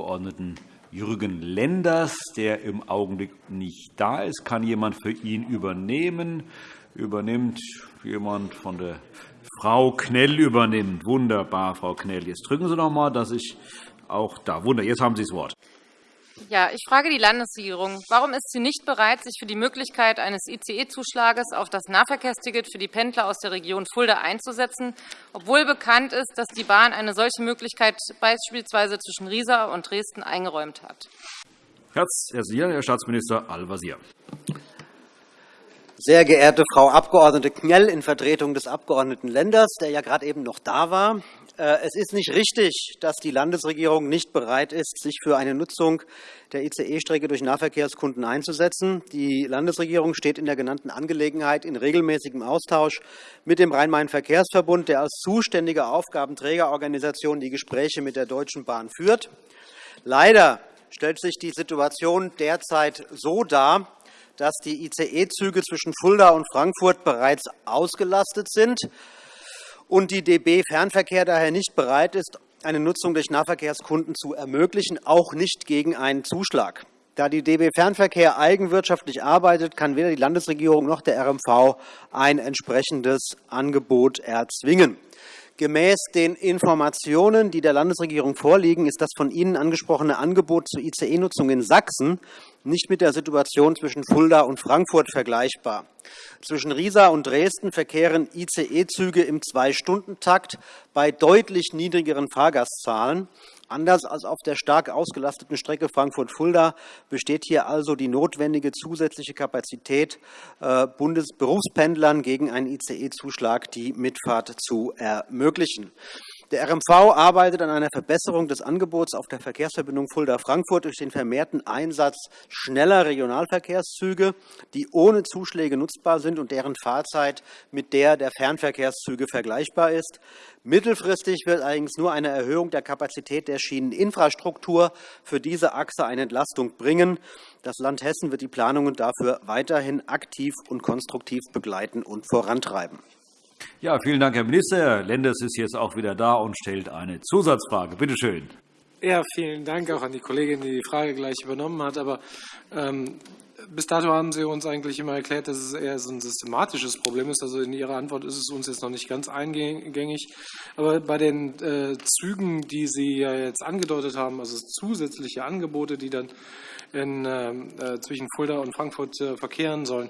Jürgen Lenders, der im Augenblick nicht da ist. Kann jemand für ihn übernehmen? Übernimmt jemand von der Frau Knell übernimmt. Wunderbar, Frau Knell. Jetzt drücken Sie noch einmal, dass ich auch da. Wunder. Jetzt haben Sie das Wort. Ja, ich frage die Landesregierung. Warum ist sie nicht bereit, sich für die Möglichkeit eines ICE-Zuschlages auf das Nahverkehrsticket für die Pendler aus der Region Fulda einzusetzen, obwohl bekannt ist, dass die Bahn eine solche Möglichkeit beispielsweise zwischen Riesa und Dresden eingeräumt hat? Herr Staatsminister Al-Wazir. Sehr geehrte Frau Abg. Knell in Vertretung des Abg. Lenders, der ja gerade eben noch da war. Äh, es ist nicht richtig, dass die Landesregierung nicht bereit ist, sich für eine Nutzung der ICE-Strecke durch Nahverkehrskunden einzusetzen. Die Landesregierung steht in der genannten Angelegenheit in regelmäßigem Austausch mit dem Rhein-Main-Verkehrsverbund, der als zuständige Aufgabenträgerorganisation die Gespräche mit der Deutschen Bahn führt. Leider stellt sich die Situation derzeit so dar, dass die ICE-Züge zwischen Fulda und Frankfurt bereits ausgelastet sind und die DB Fernverkehr daher nicht bereit ist, eine Nutzung durch Nahverkehrskunden zu ermöglichen, auch nicht gegen einen Zuschlag. Da die DB Fernverkehr eigenwirtschaftlich arbeitet, kann weder die Landesregierung noch der RMV ein entsprechendes Angebot erzwingen. Gemäß den Informationen, die der Landesregierung vorliegen, ist das von Ihnen angesprochene Angebot zur ICE-Nutzung in Sachsen nicht mit der Situation zwischen Fulda und Frankfurt vergleichbar. Zwischen Riesa und Dresden verkehren ICE-Züge im Zwei-Stunden-Takt bei deutlich niedrigeren Fahrgastzahlen. Anders als auf der stark ausgelasteten Strecke Frankfurt-Fulda besteht hier also die notwendige zusätzliche Kapazität, äh, Bundesberufspendlern gegen einen ICE-Zuschlag die Mitfahrt zu ermöglichen. Der RMV arbeitet an einer Verbesserung des Angebots auf der Verkehrsverbindung Fulda-Frankfurt durch den vermehrten Einsatz schneller Regionalverkehrszüge, die ohne Zuschläge nutzbar sind und deren Fahrzeit mit der der Fernverkehrszüge vergleichbar ist. Mittelfristig wird allerdings nur eine Erhöhung der Kapazität der Schieneninfrastruktur für diese Achse eine Entlastung bringen. Das Land Hessen wird die Planungen dafür weiterhin aktiv und konstruktiv begleiten und vorantreiben. Ja, vielen Dank, Herr Minister. Lenders ist jetzt auch wieder da und stellt eine Zusatzfrage. Bitte schön. Ja, vielen Dank auch an die Kollegin, die die Frage gleich übernommen hat. Aber ähm, bis dato haben Sie uns eigentlich immer erklärt, dass es eher so ein systematisches Problem ist. Also in Ihrer Antwort ist es uns jetzt noch nicht ganz eingängig. Aber bei den äh, Zügen, die Sie ja jetzt angedeutet haben, also zusätzliche Angebote, die dann in, äh, äh, zwischen Fulda und Frankfurt äh, verkehren sollen.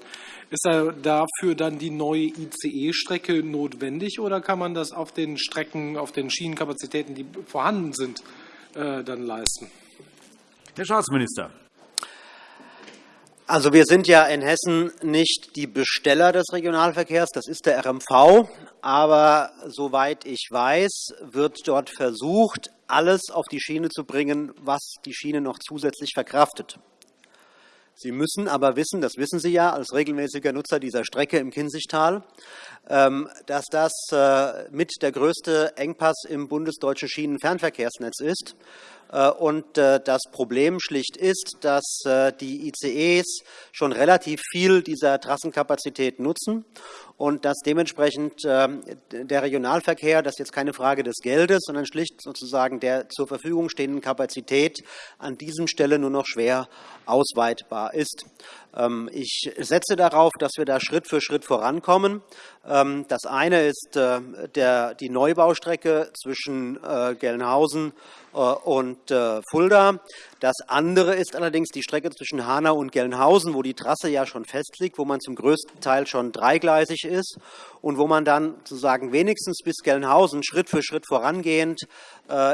Ist da dafür dann die neue ICE-Strecke notwendig oder kann man das auf den Strecken, auf den Schienenkapazitäten, die vorhanden sind, äh, dann leisten? Herr Staatsminister. Also wir sind ja in Hessen nicht die Besteller des Regionalverkehrs, das ist der RMV. Aber soweit ich weiß, wird dort versucht, alles auf die Schiene zu bringen, was die Schiene noch zusätzlich verkraftet. Sie müssen aber wissen, das wissen Sie ja als regelmäßiger Nutzer dieser Strecke im Kinzigtal, ähm, dass das äh, mit der größte Engpass im bundesdeutschen Schienenfernverkehrsnetz ist. Äh, und äh, das Problem schlicht ist, dass die ICEs schon relativ viel dieser Trassenkapazität nutzen und dass dementsprechend ähm, der Regionalverkehr, das ist jetzt keine Frage des Geldes, sondern schlicht sozusagen der zur Verfügung stehenden Kapazität an diesem Stelle nur noch schwer ausweitbar ist. Ähm, ich setze darauf, dass wir da Schritt für Schritt vorankommen. Ähm, das eine ist äh, die Neubaustrecke zwischen äh, Gelnhausen äh, und Fulda. Das andere ist allerdings die Strecke zwischen Hanau und Gelnhausen, wo die Trasse ja schon festliegt, wo man zum größten Teil schon dreigleisig ist und wo man dann sozusagen wenigstens bis Gelnhausen Schritt für Schritt vorangehend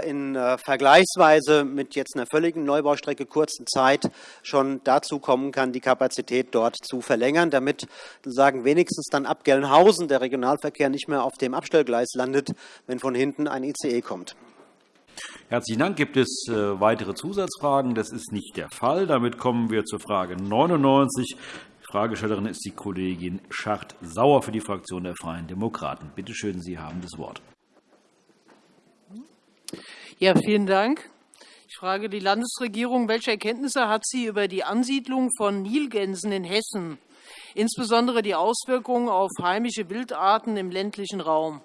in vergleichsweise mit jetzt einer völligen Neubaustrecke kurzen Zeit schon dazu kommen kann, die Kapazität dort zu verlängern, damit sozusagen wenigstens dann ab Gelnhausen der Regionalverkehr nicht mehr auf dem Abstellgleis landet, wenn von hinten ein ICE kommt. Herzlichen Dank. Gibt es äh, weitere Zusatzfragen? Das ist nicht der Fall. Damit kommen wir zur Frage 99. Die Fragestellerin ist die Kollegin Schacht-Sauer für die Fraktion der Freien Demokraten. Bitte schön, Sie haben das Wort. Ja, vielen Dank. Ich frage die Landesregierung, welche Erkenntnisse hat sie über die Ansiedlung von Nilgänsen in Hessen, insbesondere die Auswirkungen auf heimische Wildarten im ländlichen Raum?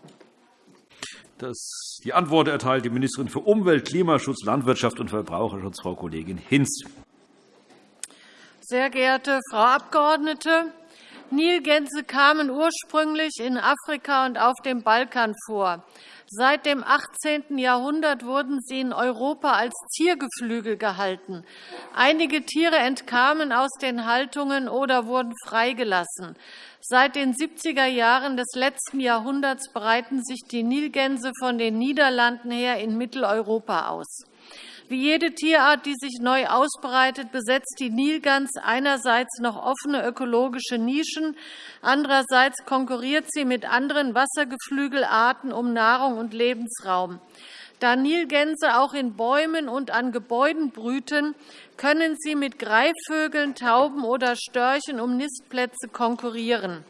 Das, die Antwort erteilt die Ministerin für Umwelt, Klimaschutz, Landwirtschaft und Verbraucherschutz, Frau Kollegin Hinz. Sehr geehrte Frau Abgeordnete, Nilgänse kamen ursprünglich in Afrika und auf dem Balkan vor. Seit dem 18. Jahrhundert wurden sie in Europa als Ziergeflügel gehalten. Einige Tiere entkamen aus den Haltungen oder wurden freigelassen. Seit den 70er Jahren des letzten Jahrhunderts breiten sich die Nilgänse von den Niederlanden her in Mitteleuropa aus. Wie jede Tierart, die sich neu ausbreitet, besetzt die Nilgans einerseits noch offene ökologische Nischen, andererseits konkurriert sie mit anderen Wassergeflügelarten um Nahrung und Lebensraum. Da Nilgänse auch in Bäumen und an Gebäuden brüten, können sie mit Greifvögeln, Tauben oder Störchen um Nistplätze konkurrieren.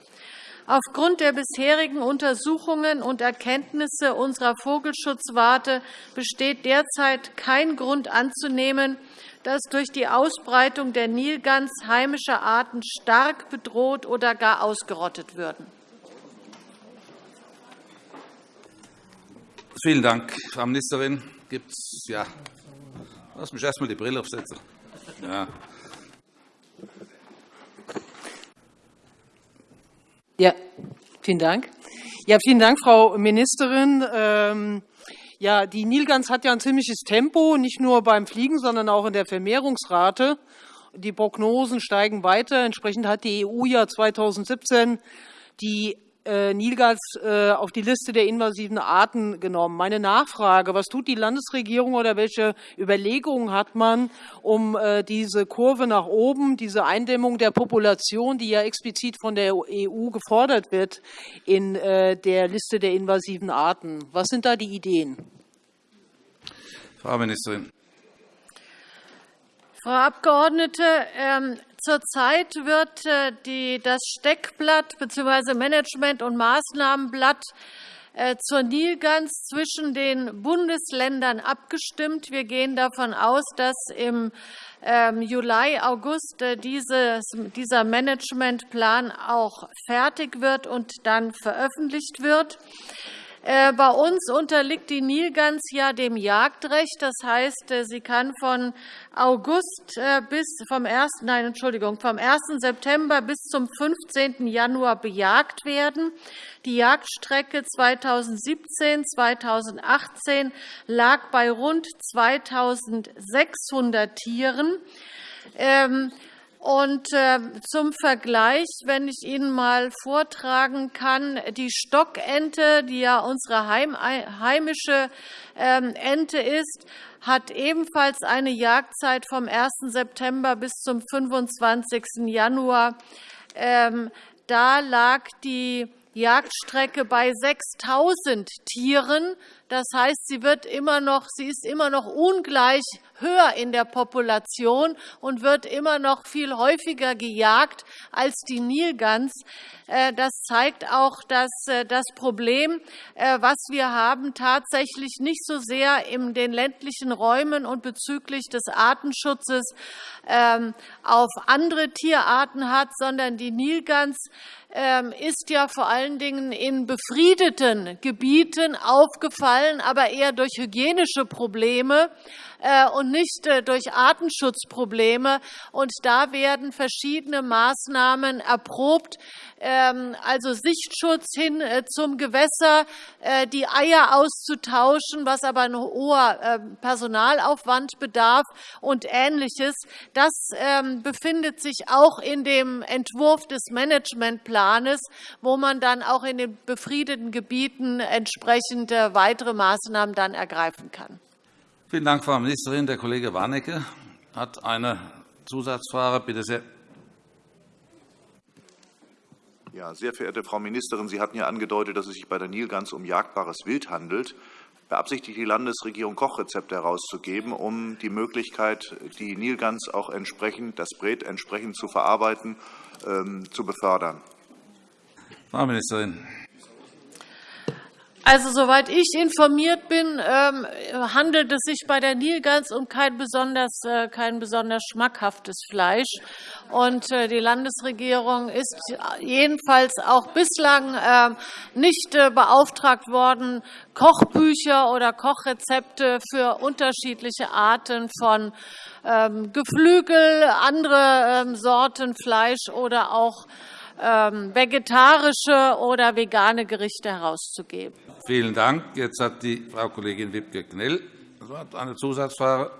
Aufgrund der bisherigen Untersuchungen und Erkenntnisse unserer Vogelschutzwarte besteht derzeit kein Grund anzunehmen, dass durch die Ausbreitung der Nilgans heimische Arten stark bedroht oder gar ausgerottet würden. Vielen Dank, Frau Ministerin. Gibt es ja, lass mich erst einmal die Brille aufsetzen. Ja. Ja, vielen Dank. Ja, vielen Dank, Frau Ministerin. Ähm, ja, die Nilgans hat ja ein ziemliches Tempo, nicht nur beim Fliegen, sondern auch in der Vermehrungsrate. Die Prognosen steigen weiter. Entsprechend hat die EU ja 2017 die äh, Nilgans äh, auf die Liste der invasiven Arten genommen. Meine Nachfrage, was tut die Landesregierung oder welche Überlegungen hat man, um äh, diese Kurve nach oben, diese Eindämmung der Population, die ja explizit von der EU gefordert wird, in der Liste der invasiven Arten? Was sind da die Ideen? Frau Ministerin. Frau Abgeordnete, ähm, Zurzeit wird äh, das Steckblatt bzw. Management- und Maßnahmenblatt äh, zur Nilgans zwischen den Bundesländern abgestimmt. Wir gehen davon aus, dass im ähm, Juli, August äh, dieser Managementplan auch fertig wird und dann veröffentlicht wird. Äh, bei uns unterliegt die Nilgans ja dem Jagdrecht. Das heißt, äh, sie kann von August äh, bis vom 1. Nein, Entschuldigung, vom 1. September bis zum 15. Januar bejagt werden. Die Jagdstrecke 2017-2018 lag bei rund 2.600 Tieren. Und äh, zum Vergleich, wenn ich Ihnen mal vortragen kann, die Stockente, die ja unsere heimische ähm, Ente ist, hat ebenfalls eine Jagdzeit vom 1. September bis zum 25. Januar. Ähm, da lag die Jagdstrecke bei 6.000 Tieren. Das heißt, sie, wird immer noch, sie ist immer noch ungleich höher in der Population und wird immer noch viel häufiger gejagt als die Nilgans. Äh, das zeigt auch, dass äh, das Problem, äh, was wir haben, tatsächlich nicht so sehr in den ländlichen Räumen und bezüglich des Artenschutzes ähm, auf andere Tierarten hat, sondern die Nilgans ähm, ist ja vor allen Dingen in befriedeten Gebieten aufgefallen, aber eher durch hygienische Probleme. Äh, und nicht äh, durch Artenschutzprobleme. Und da werden verschiedene Maßnahmen erprobt, ähm, also Sichtschutz hin äh, zum Gewässer, die Eier auszutauschen, was aber ein hoher Personalaufwand bedarf und Ähnliches. Das ähm, befindet sich auch in dem Entwurf des Managementplanes, wo man dann auch in den befriedeten Gebieten entsprechend weitere Maßnahmen dann ergreifen kann. Vielen Dank, Frau Ministerin. Der Kollege Warnecke hat eine Zusatzfrage. Bitte sehr. Ja, sehr verehrte Frau Ministerin, Sie hatten ja angedeutet, dass es sich bei der Nilgans um jagbares Wild handelt. Beabsichtigt die Landesregierung, Kochrezepte herauszugeben, um die Möglichkeit, die Nilgans auch entsprechend, das Bret entsprechend zu verarbeiten, ähm, zu befördern? Frau Ministerin. Also, soweit ich informiert bin, ähm, handelt es sich bei der Nilgans um kein besonders, äh, kein besonders schmackhaftes Fleisch. Und äh, die Landesregierung ist jedenfalls auch bislang ähm, nicht äh, beauftragt worden, Kochbücher oder Kochrezepte für unterschiedliche Arten von ähm, Geflügel, andere Sorten Fleisch oder auch vegetarische oder vegane Gerichte herauszugeben. Vielen Dank. Jetzt hat die Frau Kollegin Wiebke Knell eine Zusatzfrage.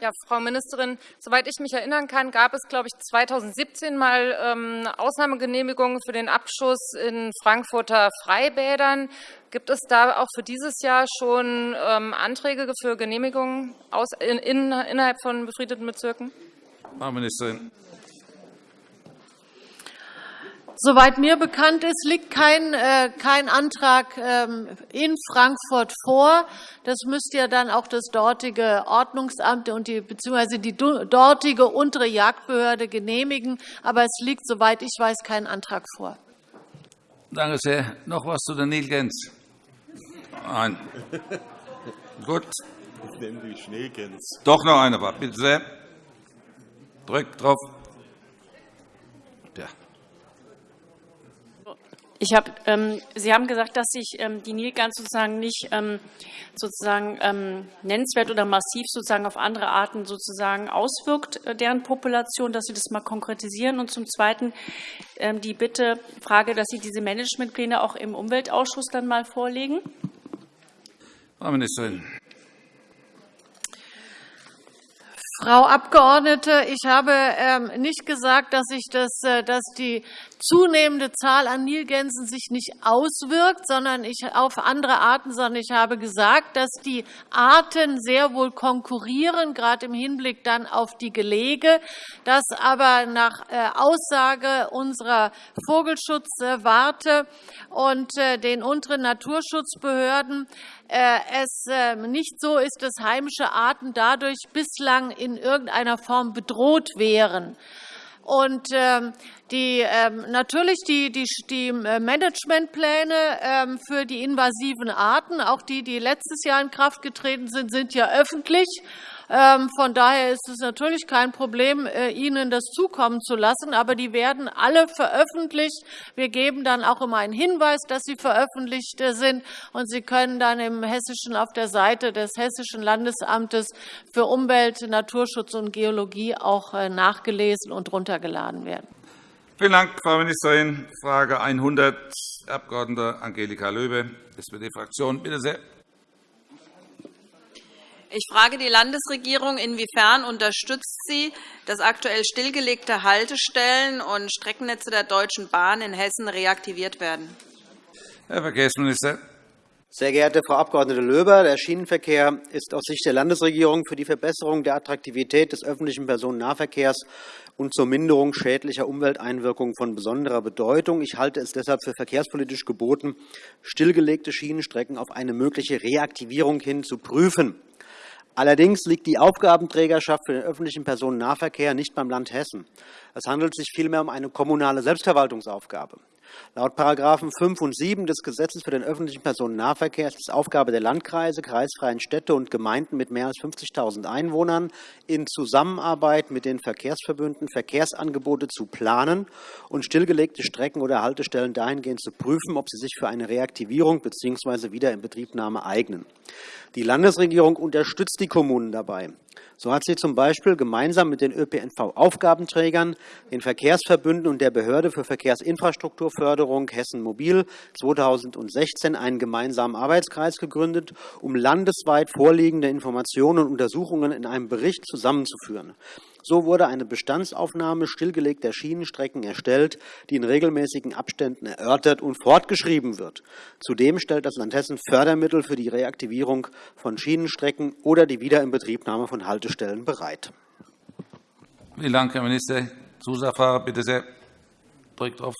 Ja, Frau Ministerin, soweit ich mich erinnern kann, gab es, glaube ich, 2017 mal ähm, Ausnahmegenehmigungen für den Abschuss in Frankfurter Freibädern. Gibt es da auch für dieses Jahr schon ähm, Anträge für Genehmigungen innerhalb von befriedeten Bezirken? Frau Ministerin. Soweit mir bekannt ist, liegt kein, äh, kein Antrag ähm, in Frankfurt vor. Das müsste ja dann auch das dortige Ordnungsamt und die, bzw. die dortige untere Jagdbehörde genehmigen. Aber es liegt, soweit ich weiß, kein Antrag vor. Danke sehr. Noch etwas zu der Nilgänz? Nein. Gut. Ich nenne die Schneegänse. Doch noch eine. Bitte sehr. Drückt drauf. Ich hab, ähm, Sie haben gesagt, dass sich ähm, die Nilgans sozusagen nicht ähm, sozusagen ähm, nennenswert oder massiv sozusagen auf andere Arten sozusagen auswirkt, äh, deren Population, dass Sie das mal konkretisieren. Und zum Zweiten ähm, die Bitte, Frage, dass Sie diese Managementpläne auch im Umweltausschuss dann mal vorlegen. Frau Ministerin. Frau Abgeordnete, ich habe ähm, nicht gesagt, dass, ich das, äh, dass die zunehmende Zahl an Nilgänsen sich nicht auswirkt, sondern ich auf andere Arten, sondern ich habe gesagt, dass die Arten sehr wohl konkurrieren, gerade im Hinblick dann auf die Gelege, dass aber nach äh, Aussage unserer Vogelschutzwarte und äh, den unteren Naturschutzbehörden äh, es ähm, nicht so ist, dass heimische Arten dadurch bislang in irgendeiner Form bedroht wären. Und ähm, die, ähm, natürlich die, die, die Managementpläne für die invasiven Arten, auch die, die letztes Jahr in Kraft getreten sind, sind ja öffentlich. Ähm, von daher ist es natürlich kein Problem, äh, Ihnen das zukommen zu lassen. Aber die werden alle veröffentlicht. Wir geben dann auch immer einen Hinweis, dass sie veröffentlicht äh, sind. Und Sie können dann im Hessischen auf der Seite des Hessischen Landesamtes für Umwelt, Naturschutz und Geologie auch äh, nachgelesen und runtergeladen werden. Vielen Dank, Frau Ministerin. Frage 100, Abg. Angelika Löbe, SPD-Fraktion. Bitte sehr. Ich frage die Landesregierung, inwiefern unterstützt sie, dass aktuell stillgelegte Haltestellen und Streckennetze der Deutschen Bahn in Hessen reaktiviert werden. Herr Verkehrsminister. Sehr geehrte Frau Abg. Löber, der Schienenverkehr ist aus Sicht der Landesregierung für die Verbesserung der Attraktivität des öffentlichen Personennahverkehrs und zur Minderung schädlicher Umwelteinwirkungen von besonderer Bedeutung. Ich halte es deshalb für verkehrspolitisch geboten, stillgelegte Schienenstrecken auf eine mögliche Reaktivierung hin zu prüfen. Allerdings liegt die Aufgabenträgerschaft für den öffentlichen Personennahverkehr nicht beim Land Hessen. Es handelt sich vielmehr um eine kommunale Selbstverwaltungsaufgabe. Laut § 5 und 7 des Gesetzes für den öffentlichen Personennahverkehr ist es Aufgabe der Landkreise, kreisfreien Städte und Gemeinden mit mehr als 50.000 Einwohnern, in Zusammenarbeit mit den Verkehrsverbünden Verkehrsangebote zu planen und stillgelegte Strecken oder Haltestellen dahingehend zu prüfen, ob sie sich für eine Reaktivierung bzw. Wiederinbetriebnahme eignen. Die Landesregierung unterstützt die Kommunen dabei. So hat sie zum Beispiel gemeinsam mit den ÖPNV-Aufgabenträgern, den Verkehrsverbünden und der Behörde für Verkehrsinfrastrukturförderung Hessen Mobil 2016 einen gemeinsamen Arbeitskreis gegründet, um landesweit vorliegende Informationen und Untersuchungen in einem Bericht zusammenzuführen. So wurde eine Bestandsaufnahme stillgelegter Schienenstrecken erstellt, die in regelmäßigen Abständen erörtert und fortgeschrieben wird. Zudem stellt das Land Hessen Fördermittel für die Reaktivierung von Schienenstrecken oder die Wiederinbetriebnahme von Haltestellen bereit. Vielen Dank, Herr Minister. Zusatzfrage, bitte sehr. Drückt auf.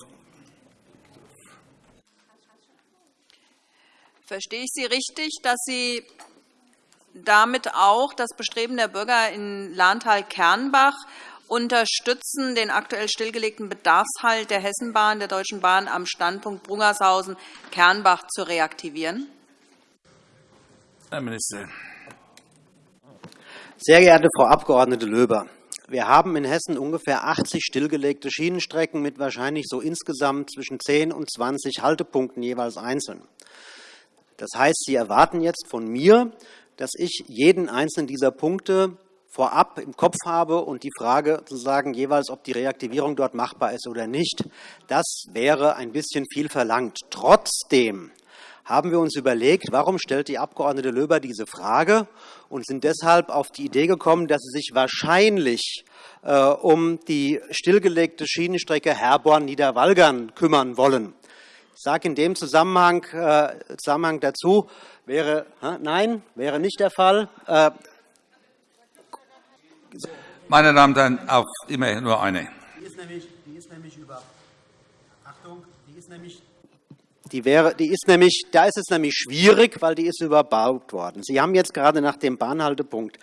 Verstehe ich Sie richtig, dass Sie damit auch das Bestreben der Bürger in Lahntal-Kernbach unterstützen, den aktuell stillgelegten Bedarfshalt der Hessenbahn, der Deutschen Bahn, am Standpunkt Brungershausen-Kernbach zu reaktivieren? Herr Minister. Sehr geehrte Frau Abg. Löber, wir haben in Hessen ungefähr 80 stillgelegte Schienenstrecken mit wahrscheinlich so insgesamt zwischen 10 und 20 Haltepunkten jeweils einzeln. Das heißt, Sie erwarten jetzt von mir, dass ich jeden einzelnen dieser Punkte vorab im Kopf habe und die Frage zu sagen, jeweils, ob die Reaktivierung dort machbar ist oder nicht, das wäre ein bisschen viel verlangt. Trotzdem haben wir uns überlegt, warum stellt die Abg. Löber diese Frage und sind deshalb auf die Idee gekommen, dass sie sich wahrscheinlich äh, um die stillgelegte Schienenstrecke Herborn-Niederwalgern kümmern wollen. Ich sage in dem Zusammenhang, äh, Zusammenhang dazu, wäre, nein, wäre nicht der Fall. Äh, Meine Damen und Herren, auf immer nur eine. Die ist nämlich, die ist nämlich über, Achtung, die ist nämlich die wäre, die ist nämlich, da ist es nämlich schwierig, weil die ist überbaut worden. Sie haben jetzt gerade nach dem Bahnhaltepunkt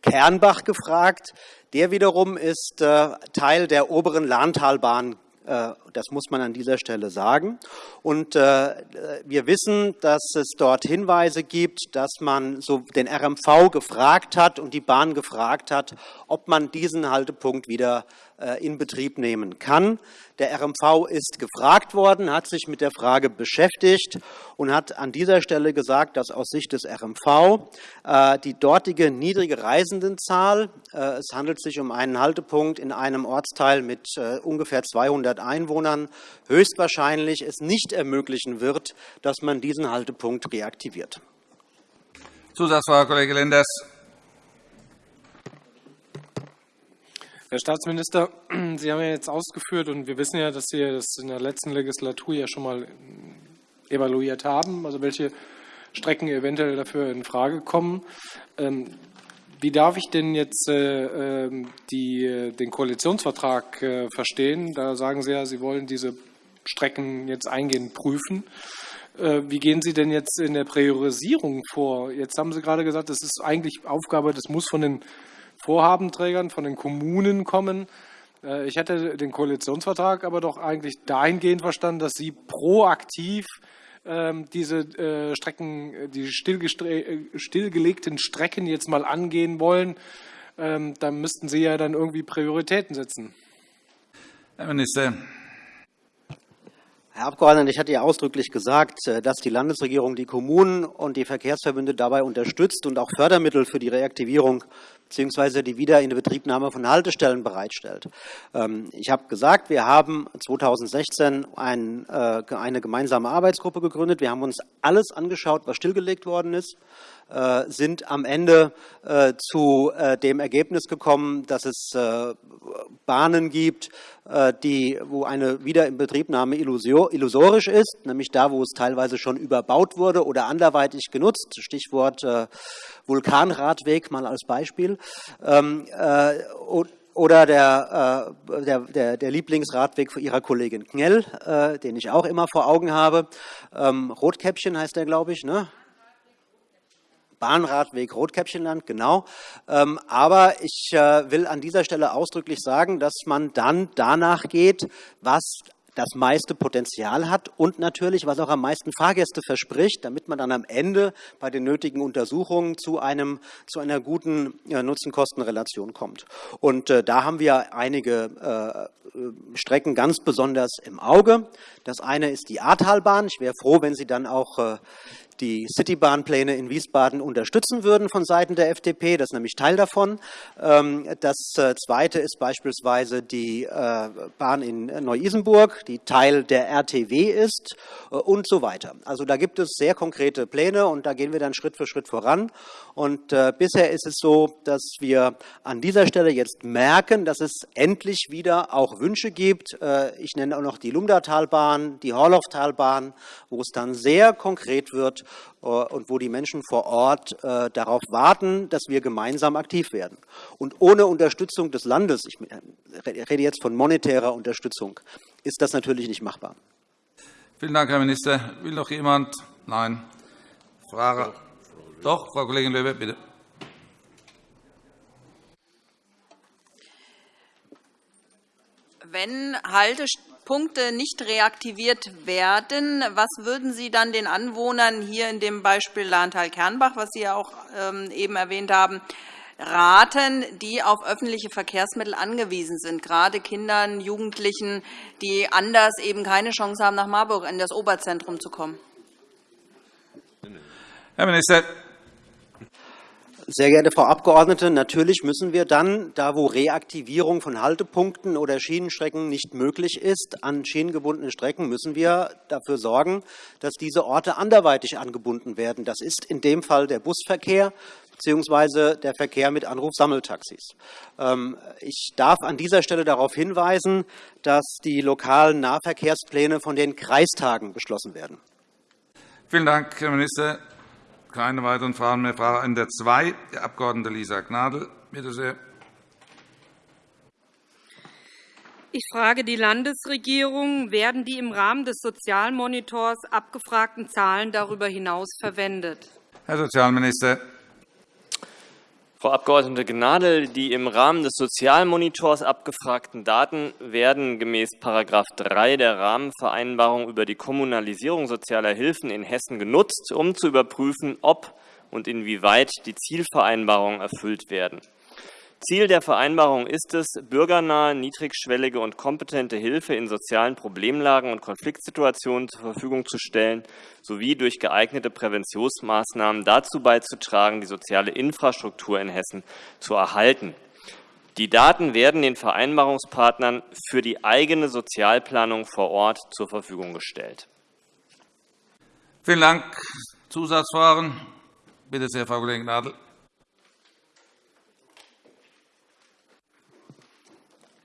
Kernbach gefragt. Der wiederum ist äh, Teil der oberen Lahntalbahn äh, das muss man an dieser Stelle sagen. Und äh, wir wissen, dass es dort Hinweise gibt, dass man so den RMV gefragt hat und die Bahn gefragt hat, ob man diesen Haltepunkt wieder äh, in Betrieb nehmen kann. Der RMV ist gefragt worden, hat sich mit der Frage beschäftigt und hat an dieser Stelle gesagt, dass aus Sicht des RMV äh, die dortige niedrige Reisendenzahl, äh, es handelt sich um einen Haltepunkt in einem Ortsteil mit ungefähr 200 Einwohnern, höchstwahrscheinlich es nicht ermöglichen wird, dass man diesen Haltepunkt reaktiviert. Zusatzfrage, Kollege Lenders. Herr Staatsminister, [clears throat] Sie haben ja jetzt ausgeführt, und wir wissen ja, dass Sie das in der letzten Legislatur ja schon mal evaluiert haben, also welche Strecken eventuell dafür in Frage kommen. Wie darf ich denn jetzt äh, ähm, die, den Koalitionsvertrag äh, verstehen? Da sagen Sie ja, Sie wollen diese Strecken jetzt eingehend prüfen. Äh, wie gehen Sie denn jetzt in der Priorisierung vor? Jetzt haben Sie gerade gesagt, das ist eigentlich Aufgabe, das muss von den Vorhabenträgern, von den Kommunen kommen. Äh, ich hätte den Koalitionsvertrag aber doch eigentlich dahingehend verstanden, dass Sie proaktiv diese äh, Strecken, die stillgelegten Strecken jetzt mal angehen wollen. Ähm, da müssten Sie ja dann irgendwie Prioritäten setzen. Herr Minister. Herr Abgeordneter, ich hatte ja ausdrücklich gesagt, äh, dass die Landesregierung die Kommunen und die Verkehrsverbünde dabei unterstützt und auch Fördermittel für die Reaktivierung bzw. die Wiederinbetriebnahme von Haltestellen bereitstellt. Ähm, ich habe gesagt, wir haben 2016 äh, eine gemeinsame Arbeitsgruppe gegründet. Wir haben uns alles angeschaut, was stillgelegt worden ist. Äh, sind am Ende äh, zu dem Ergebnis gekommen, dass es Bahnen gibt, die, wo eine Wiederinbetriebnahme illusorisch ist, nämlich da, wo es teilweise schon überbaut wurde oder anderweitig genutzt. Stichwort Vulkanradweg mal als Beispiel. Ähm, oder der, der, der, der, Lieblingsradweg für Ihrer Kollegin Knell, den ich auch immer vor Augen habe. Ähm, Rotkäppchen heißt der, glaube ich, ne? Bahnradweg Rotkäppchenland, genau. Ähm, aber ich äh, will an dieser Stelle ausdrücklich sagen, dass man dann danach geht, was das meiste Potenzial hat und natürlich, was auch am meisten Fahrgäste verspricht, damit man dann am Ende bei den nötigen Untersuchungen zu, einem, zu einer guten äh, Nutzen-Kosten-Relation kommt. Und äh, da haben wir einige Strecken ganz besonders im Auge. Das eine ist die Ahrtalbahn. Ich wäre froh, wenn Sie dann auch die Citybahnpläne in Wiesbaden unterstützen würden von Seiten der FDP. Das ist nämlich Teil davon. Ähm, das äh, Zweite ist beispielsweise die äh, Bahn in Neu-Isenburg, die Teil der RTW ist äh, und so weiter. Also da gibt es sehr konkrete Pläne und da gehen wir dann Schritt für Schritt voran. Und bisher ist es so, dass wir an dieser Stelle jetzt merken, dass es endlich wieder auch Wünsche gibt. Ich nenne auch noch die Lumdatalbahn, die Horlauftalbahn, wo es dann sehr konkret wird und wo die Menschen vor Ort äh, darauf warten, dass wir gemeinsam aktiv werden. Und ohne Unterstützung des Landes, ich rede jetzt von monetärer Unterstützung, ist das natürlich nicht machbar. Vielen Dank, Herr Minister. Will noch jemand? Nein. Frage. Doch, Frau Kollegin Löwe, bitte. Wenn Haltestellen Punkte nicht reaktiviert werden, was würden Sie dann den Anwohnern hier in dem Beispiel Lahntal-Kernbach, was Sie ja auch ähm, eben erwähnt haben, raten, die auf öffentliche Verkehrsmittel angewiesen sind, gerade Kindern, Jugendlichen, die anders eben keine Chance haben, nach Marburg in das Oberzentrum zu kommen? Herr Minister. Sehr geehrte Frau Abgeordnete, natürlich müssen wir dann, da wo Reaktivierung von Haltepunkten oder Schienenstrecken nicht möglich ist, an schienengebundenen Strecken müssen wir dafür sorgen, dass diese Orte anderweitig angebunden werden. Das ist in dem Fall der Busverkehr bzw. der Verkehr mit Anrufsammeltaxis. Ähm, ich darf an dieser Stelle darauf hinweisen, dass die lokalen Nahverkehrspläne von den Kreistagen beschlossen werden. Vielen Dank, Herr Minister. Keine weiteren Fragen mehr. Frage 102, die Abg. Lisa Gnadl. Bitte sehr. Ich frage die Landesregierung. Werden die im Rahmen des Sozialmonitors abgefragten Zahlen darüber hinaus verwendet? Herr Sozialminister. Frau Abg. Gnadl, die im Rahmen des Sozialmonitors abgefragten Daten werden gemäß § 3 der Rahmenvereinbarung über die Kommunalisierung sozialer Hilfen in Hessen genutzt, um zu überprüfen, ob und inwieweit die Zielvereinbarungen erfüllt werden. Ziel der Vereinbarung ist es, bürgernahe, niedrigschwellige und kompetente Hilfe in sozialen Problemlagen und Konfliktsituationen zur Verfügung zu stellen, sowie durch geeignete Präventionsmaßnahmen dazu beizutragen, die soziale Infrastruktur in Hessen zu erhalten. Die Daten werden den Vereinbarungspartnern für die eigene Sozialplanung vor Ort zur Verfügung gestellt. Vielen Dank. Zusatzfragen? Bitte sehr, Frau Kollegin Gnadl.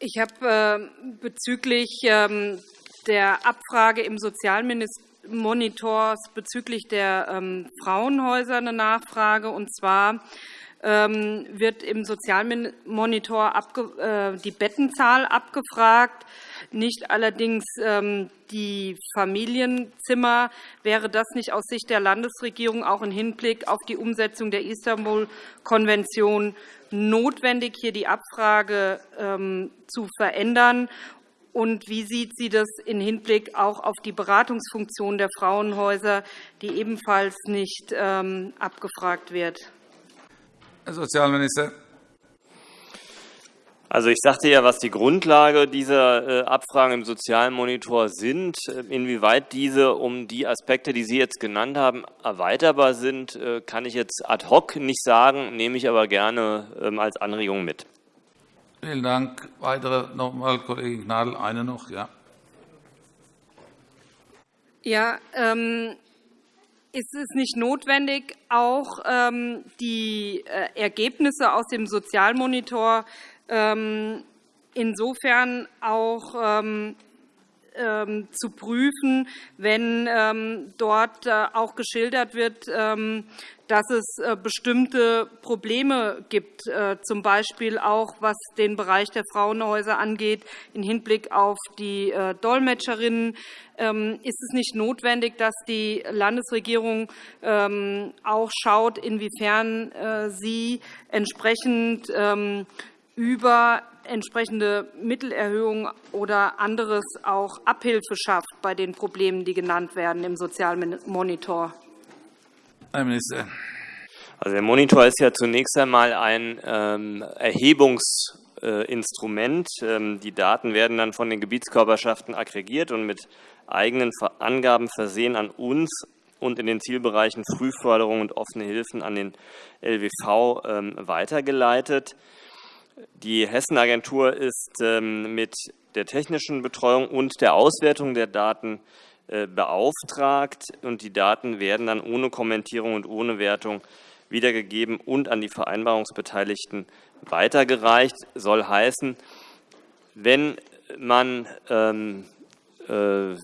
Ich habe äh, bezüglich ähm, der Abfrage im Sozialmonitor bezüglich der ähm, Frauenhäuser eine Nachfrage. Und zwar ähm, wird im Sozialmonitor äh, die Bettenzahl abgefragt, nicht allerdings die Familienzimmer. Wäre das nicht aus Sicht der Landesregierung auch im Hinblick auf die Umsetzung der Istanbul-Konvention notwendig, hier die Abfrage ähm, zu verändern? Und wie sieht sie das im Hinblick auch auf die Beratungsfunktion der Frauenhäuser, die ebenfalls nicht ähm, abgefragt wird? Herr Sozialminister. Also ich sagte ja, was die Grundlage dieser äh, Abfragen im Sozialmonitor sind. Äh, inwieweit diese um die Aspekte, die Sie jetzt genannt haben, erweiterbar sind, äh, kann ich jetzt ad hoc nicht sagen, nehme ich aber gerne ähm, als Anregung mit. Vielen Dank. Weitere noch einmal, Kollegin Gnadl, eine noch. Ja. Ja, ähm, ist es nicht notwendig, auch ähm, die äh, Ergebnisse aus dem Sozialmonitor insofern auch ähm, ähm, zu prüfen, wenn dort äh, auch geschildert wird, dass es äh, bestimmte Probleme gibt, äh, z. B. auch was den Bereich der Frauenhäuser angeht, im Hinblick auf die Dolmetscherinnen. Ist es nicht notwendig, dass die Landesregierung auch schaut, inwiefern sie entsprechend über entsprechende Mittelerhöhungen oder anderes auch Abhilfe schafft bei den Problemen, die genannt werden im Sozialmonitor? Herr Minister. Also der Monitor ist ja zunächst einmal ein ähm, Erhebungsinstrument. Ähm, die Daten werden dann von den Gebietskörperschaften aggregiert und mit eigenen Angaben versehen an uns und in den Zielbereichen Frühförderung und offene Hilfen an den LWV ähm, weitergeleitet. Die Hessenagentur ist ähm, mit der technischen Betreuung und der Auswertung der Daten äh, beauftragt. und Die Daten werden dann ohne Kommentierung und ohne Wertung wiedergegeben und an die Vereinbarungsbeteiligten weitergereicht. Das soll heißen, wenn man ähm, äh,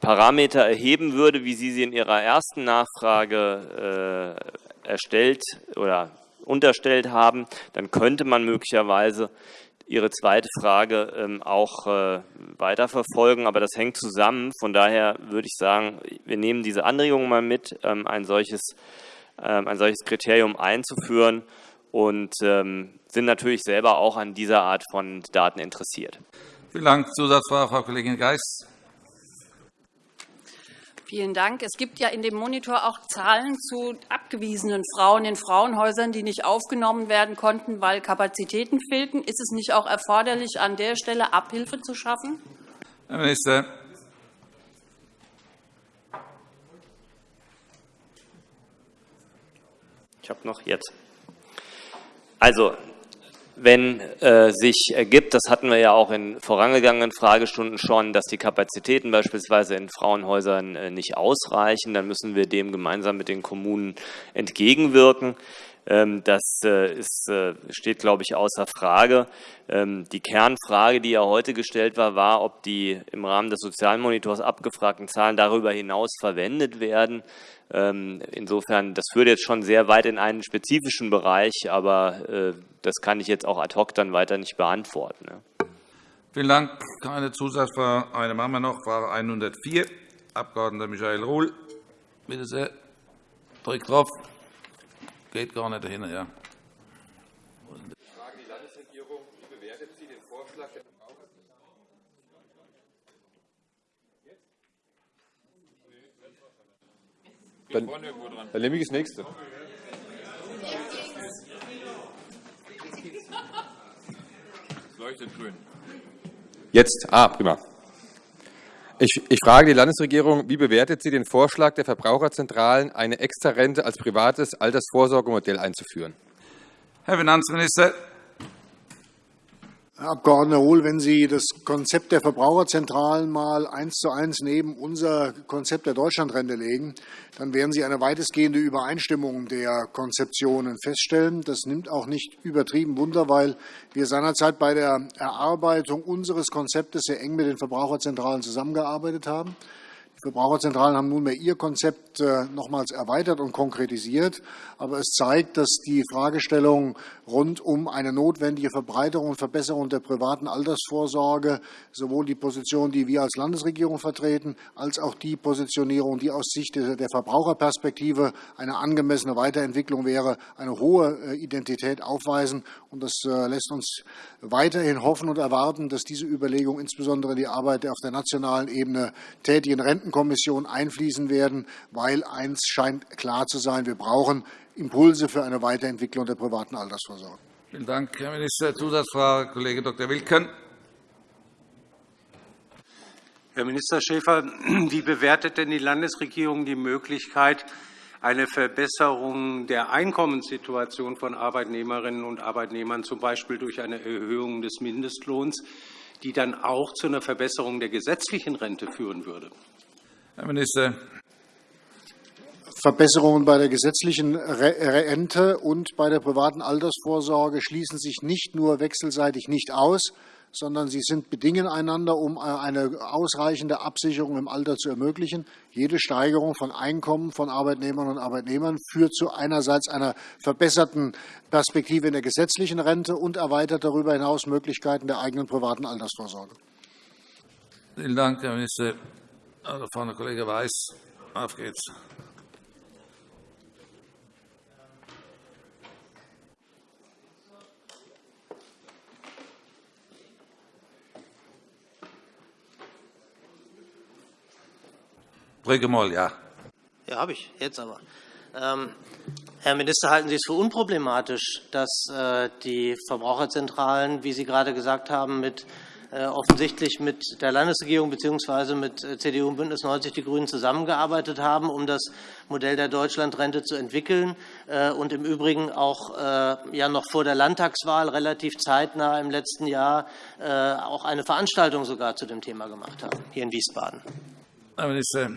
Parameter erheben würde, wie Sie sie in Ihrer ersten Nachfrage äh, erstellt oder unterstellt haben, dann könnte man möglicherweise Ihre zweite Frage ähm, auch äh, weiterverfolgen. Aber das hängt zusammen. Von daher würde ich sagen, wir nehmen diese Anregung mal mit, ähm, ein solches, ähm, ein solches Kriterium einzuführen und sind natürlich selber auch an dieser Art von Daten interessiert. Vielen Dank. Zusatzfrage, Frau Kollegin Geis. Vielen Dank. Es gibt ja in dem Monitor auch Zahlen zu abgewiesenen Frauen in Frauenhäusern, die nicht aufgenommen werden konnten, weil Kapazitäten fehlten. Ist es nicht auch erforderlich, an der Stelle Abhilfe zu schaffen? Herr Minister. Ich habe noch jetzt. Also, wenn äh, sich ergibt, das hatten wir ja auch in vorangegangenen Fragestunden schon, dass die Kapazitäten beispielsweise in Frauenhäusern äh, nicht ausreichen, dann müssen wir dem gemeinsam mit den Kommunen entgegenwirken. Ähm, das äh, ist, äh, steht, glaube ich, außer Frage. Ähm, die Kernfrage, die ja heute gestellt war, war, ob die im Rahmen des Sozialmonitors abgefragten Zahlen darüber hinaus verwendet werden. Ähm, insofern, das führt jetzt schon sehr weit in einen spezifischen Bereich, aber äh, das kann ich jetzt auch ad hoc dann weiter nicht beantworten. Vielen Dank. Keine Zusatzfrage. Eine machen wir noch. Frage 104, Abg. Michael Ruhl. Bitte sehr. Drückt drauf. Geht gar nicht dahin, ja. Dann, dann nehme ich das nächste. Es leuchtet grün. Jetzt, ah, prima. Ich, ich, frage die Landesregierung, wie bewertet sie den Vorschlag der Verbraucherzentralen, eine Extrarente als privates Altersvorsorgemodell einzuführen? Herr Finanzminister. Herr Abg. Hohl, wenn Sie das Konzept der Verbraucherzentralen mal eins zu eins neben unser Konzept der Deutschlandrente legen, dann werden Sie eine weitestgehende Übereinstimmung der Konzeptionen feststellen. Das nimmt auch nicht übertrieben Wunder, weil wir seinerzeit bei der Erarbeitung unseres Konzeptes sehr eng mit den Verbraucherzentralen zusammengearbeitet haben. Verbraucherzentralen haben nunmehr ihr Konzept äh, nochmals erweitert und konkretisiert. Aber es zeigt, dass die Fragestellung rund um eine notwendige Verbreiterung und Verbesserung der privaten Altersvorsorge sowohl die Position, die wir als Landesregierung vertreten, als auch die Positionierung, die aus Sicht der Verbraucherperspektive eine angemessene Weiterentwicklung wäre, eine hohe äh, Identität aufweisen. Und das äh, lässt uns weiterhin hoffen und erwarten, dass diese Überlegungen insbesondere in die Arbeit der auf der nationalen Ebene tätigen Rentenkommission einfließen werden, weil eins scheint klar zu sein, wir brauchen Impulse für eine Weiterentwicklung der privaten Altersvorsorge. Vielen Dank, Herr Minister. Zusatzfrage, Kollege Dr. Wilken. Herr Minister Schäfer, [clears throat] wie bewertet denn die Landesregierung die Möglichkeit, eine Verbesserung der Einkommenssituation von Arbeitnehmerinnen und Arbeitnehmern, z. B. durch eine Erhöhung des Mindestlohns, die dann auch zu einer Verbesserung der gesetzlichen Rente führen würde? Herr Minister. Verbesserungen bei der gesetzlichen Rente und bei der privaten Altersvorsorge schließen sich nicht nur wechselseitig nicht aus, sondern sie sind bedingen einander, um eine ausreichende Absicherung im Alter zu ermöglichen. Jede Steigerung von Einkommen von Arbeitnehmerinnen und Arbeitnehmern führt zu einerseits einer verbesserten Perspektive in der gesetzlichen Rente und erweitert darüber hinaus Möglichkeiten der eigenen privaten Altersvorsorge. Vielen Dank, Herr Minister. Also, Frau Kollege Weiß, auf geht's. Drücke mal, ja. Ja, habe ich. Jetzt aber. Ähm, Herr Minister, halten Sie es für unproblematisch, dass äh, die Verbraucherzentralen, wie Sie gerade gesagt haben, mit offensichtlich mit der Landesregierung bzw. mit äh, CDU und BÜNDNIS 90 die GRÜNEN zusammengearbeitet haben, um das Modell der Deutschlandrente zu entwickeln äh, und im Übrigen auch ja noch vor der Landtagswahl relativ zeitnah im letzten Jahr auch eine Veranstaltung sogar zu dem Thema gemacht haben, hier in Wiesbaden. Herr Minister.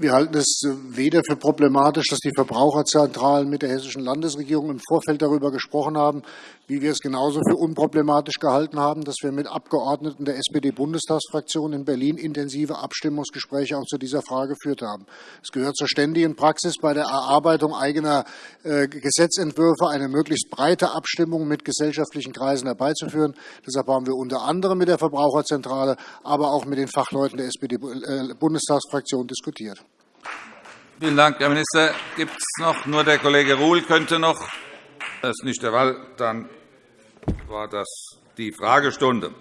Wir halten es weder für problematisch, dass die Verbraucherzentralen mit der hessischen Landesregierung im Vorfeld darüber gesprochen haben, wie wir es genauso für unproblematisch gehalten haben, dass wir mit Abgeordneten der SPD-Bundestagsfraktion in Berlin intensive Abstimmungsgespräche auch zu dieser Frage geführt haben. Es gehört zur ständigen Praxis bei der Erarbeitung eigener äh, Gesetzentwürfe eine möglichst breite Abstimmung mit gesellschaftlichen Kreisen herbeizuführen. Deshalb haben wir unter anderem mit der Verbraucherzentrale, aber auch mit den Fachleuten der SPD-Bundestagsfraktion diskutiert. Vielen Dank, Herr Minister. Gibt es noch? Nur der Kollege Ruhl könnte noch. Das ist nicht der Fall. Dann war das die Fragestunde.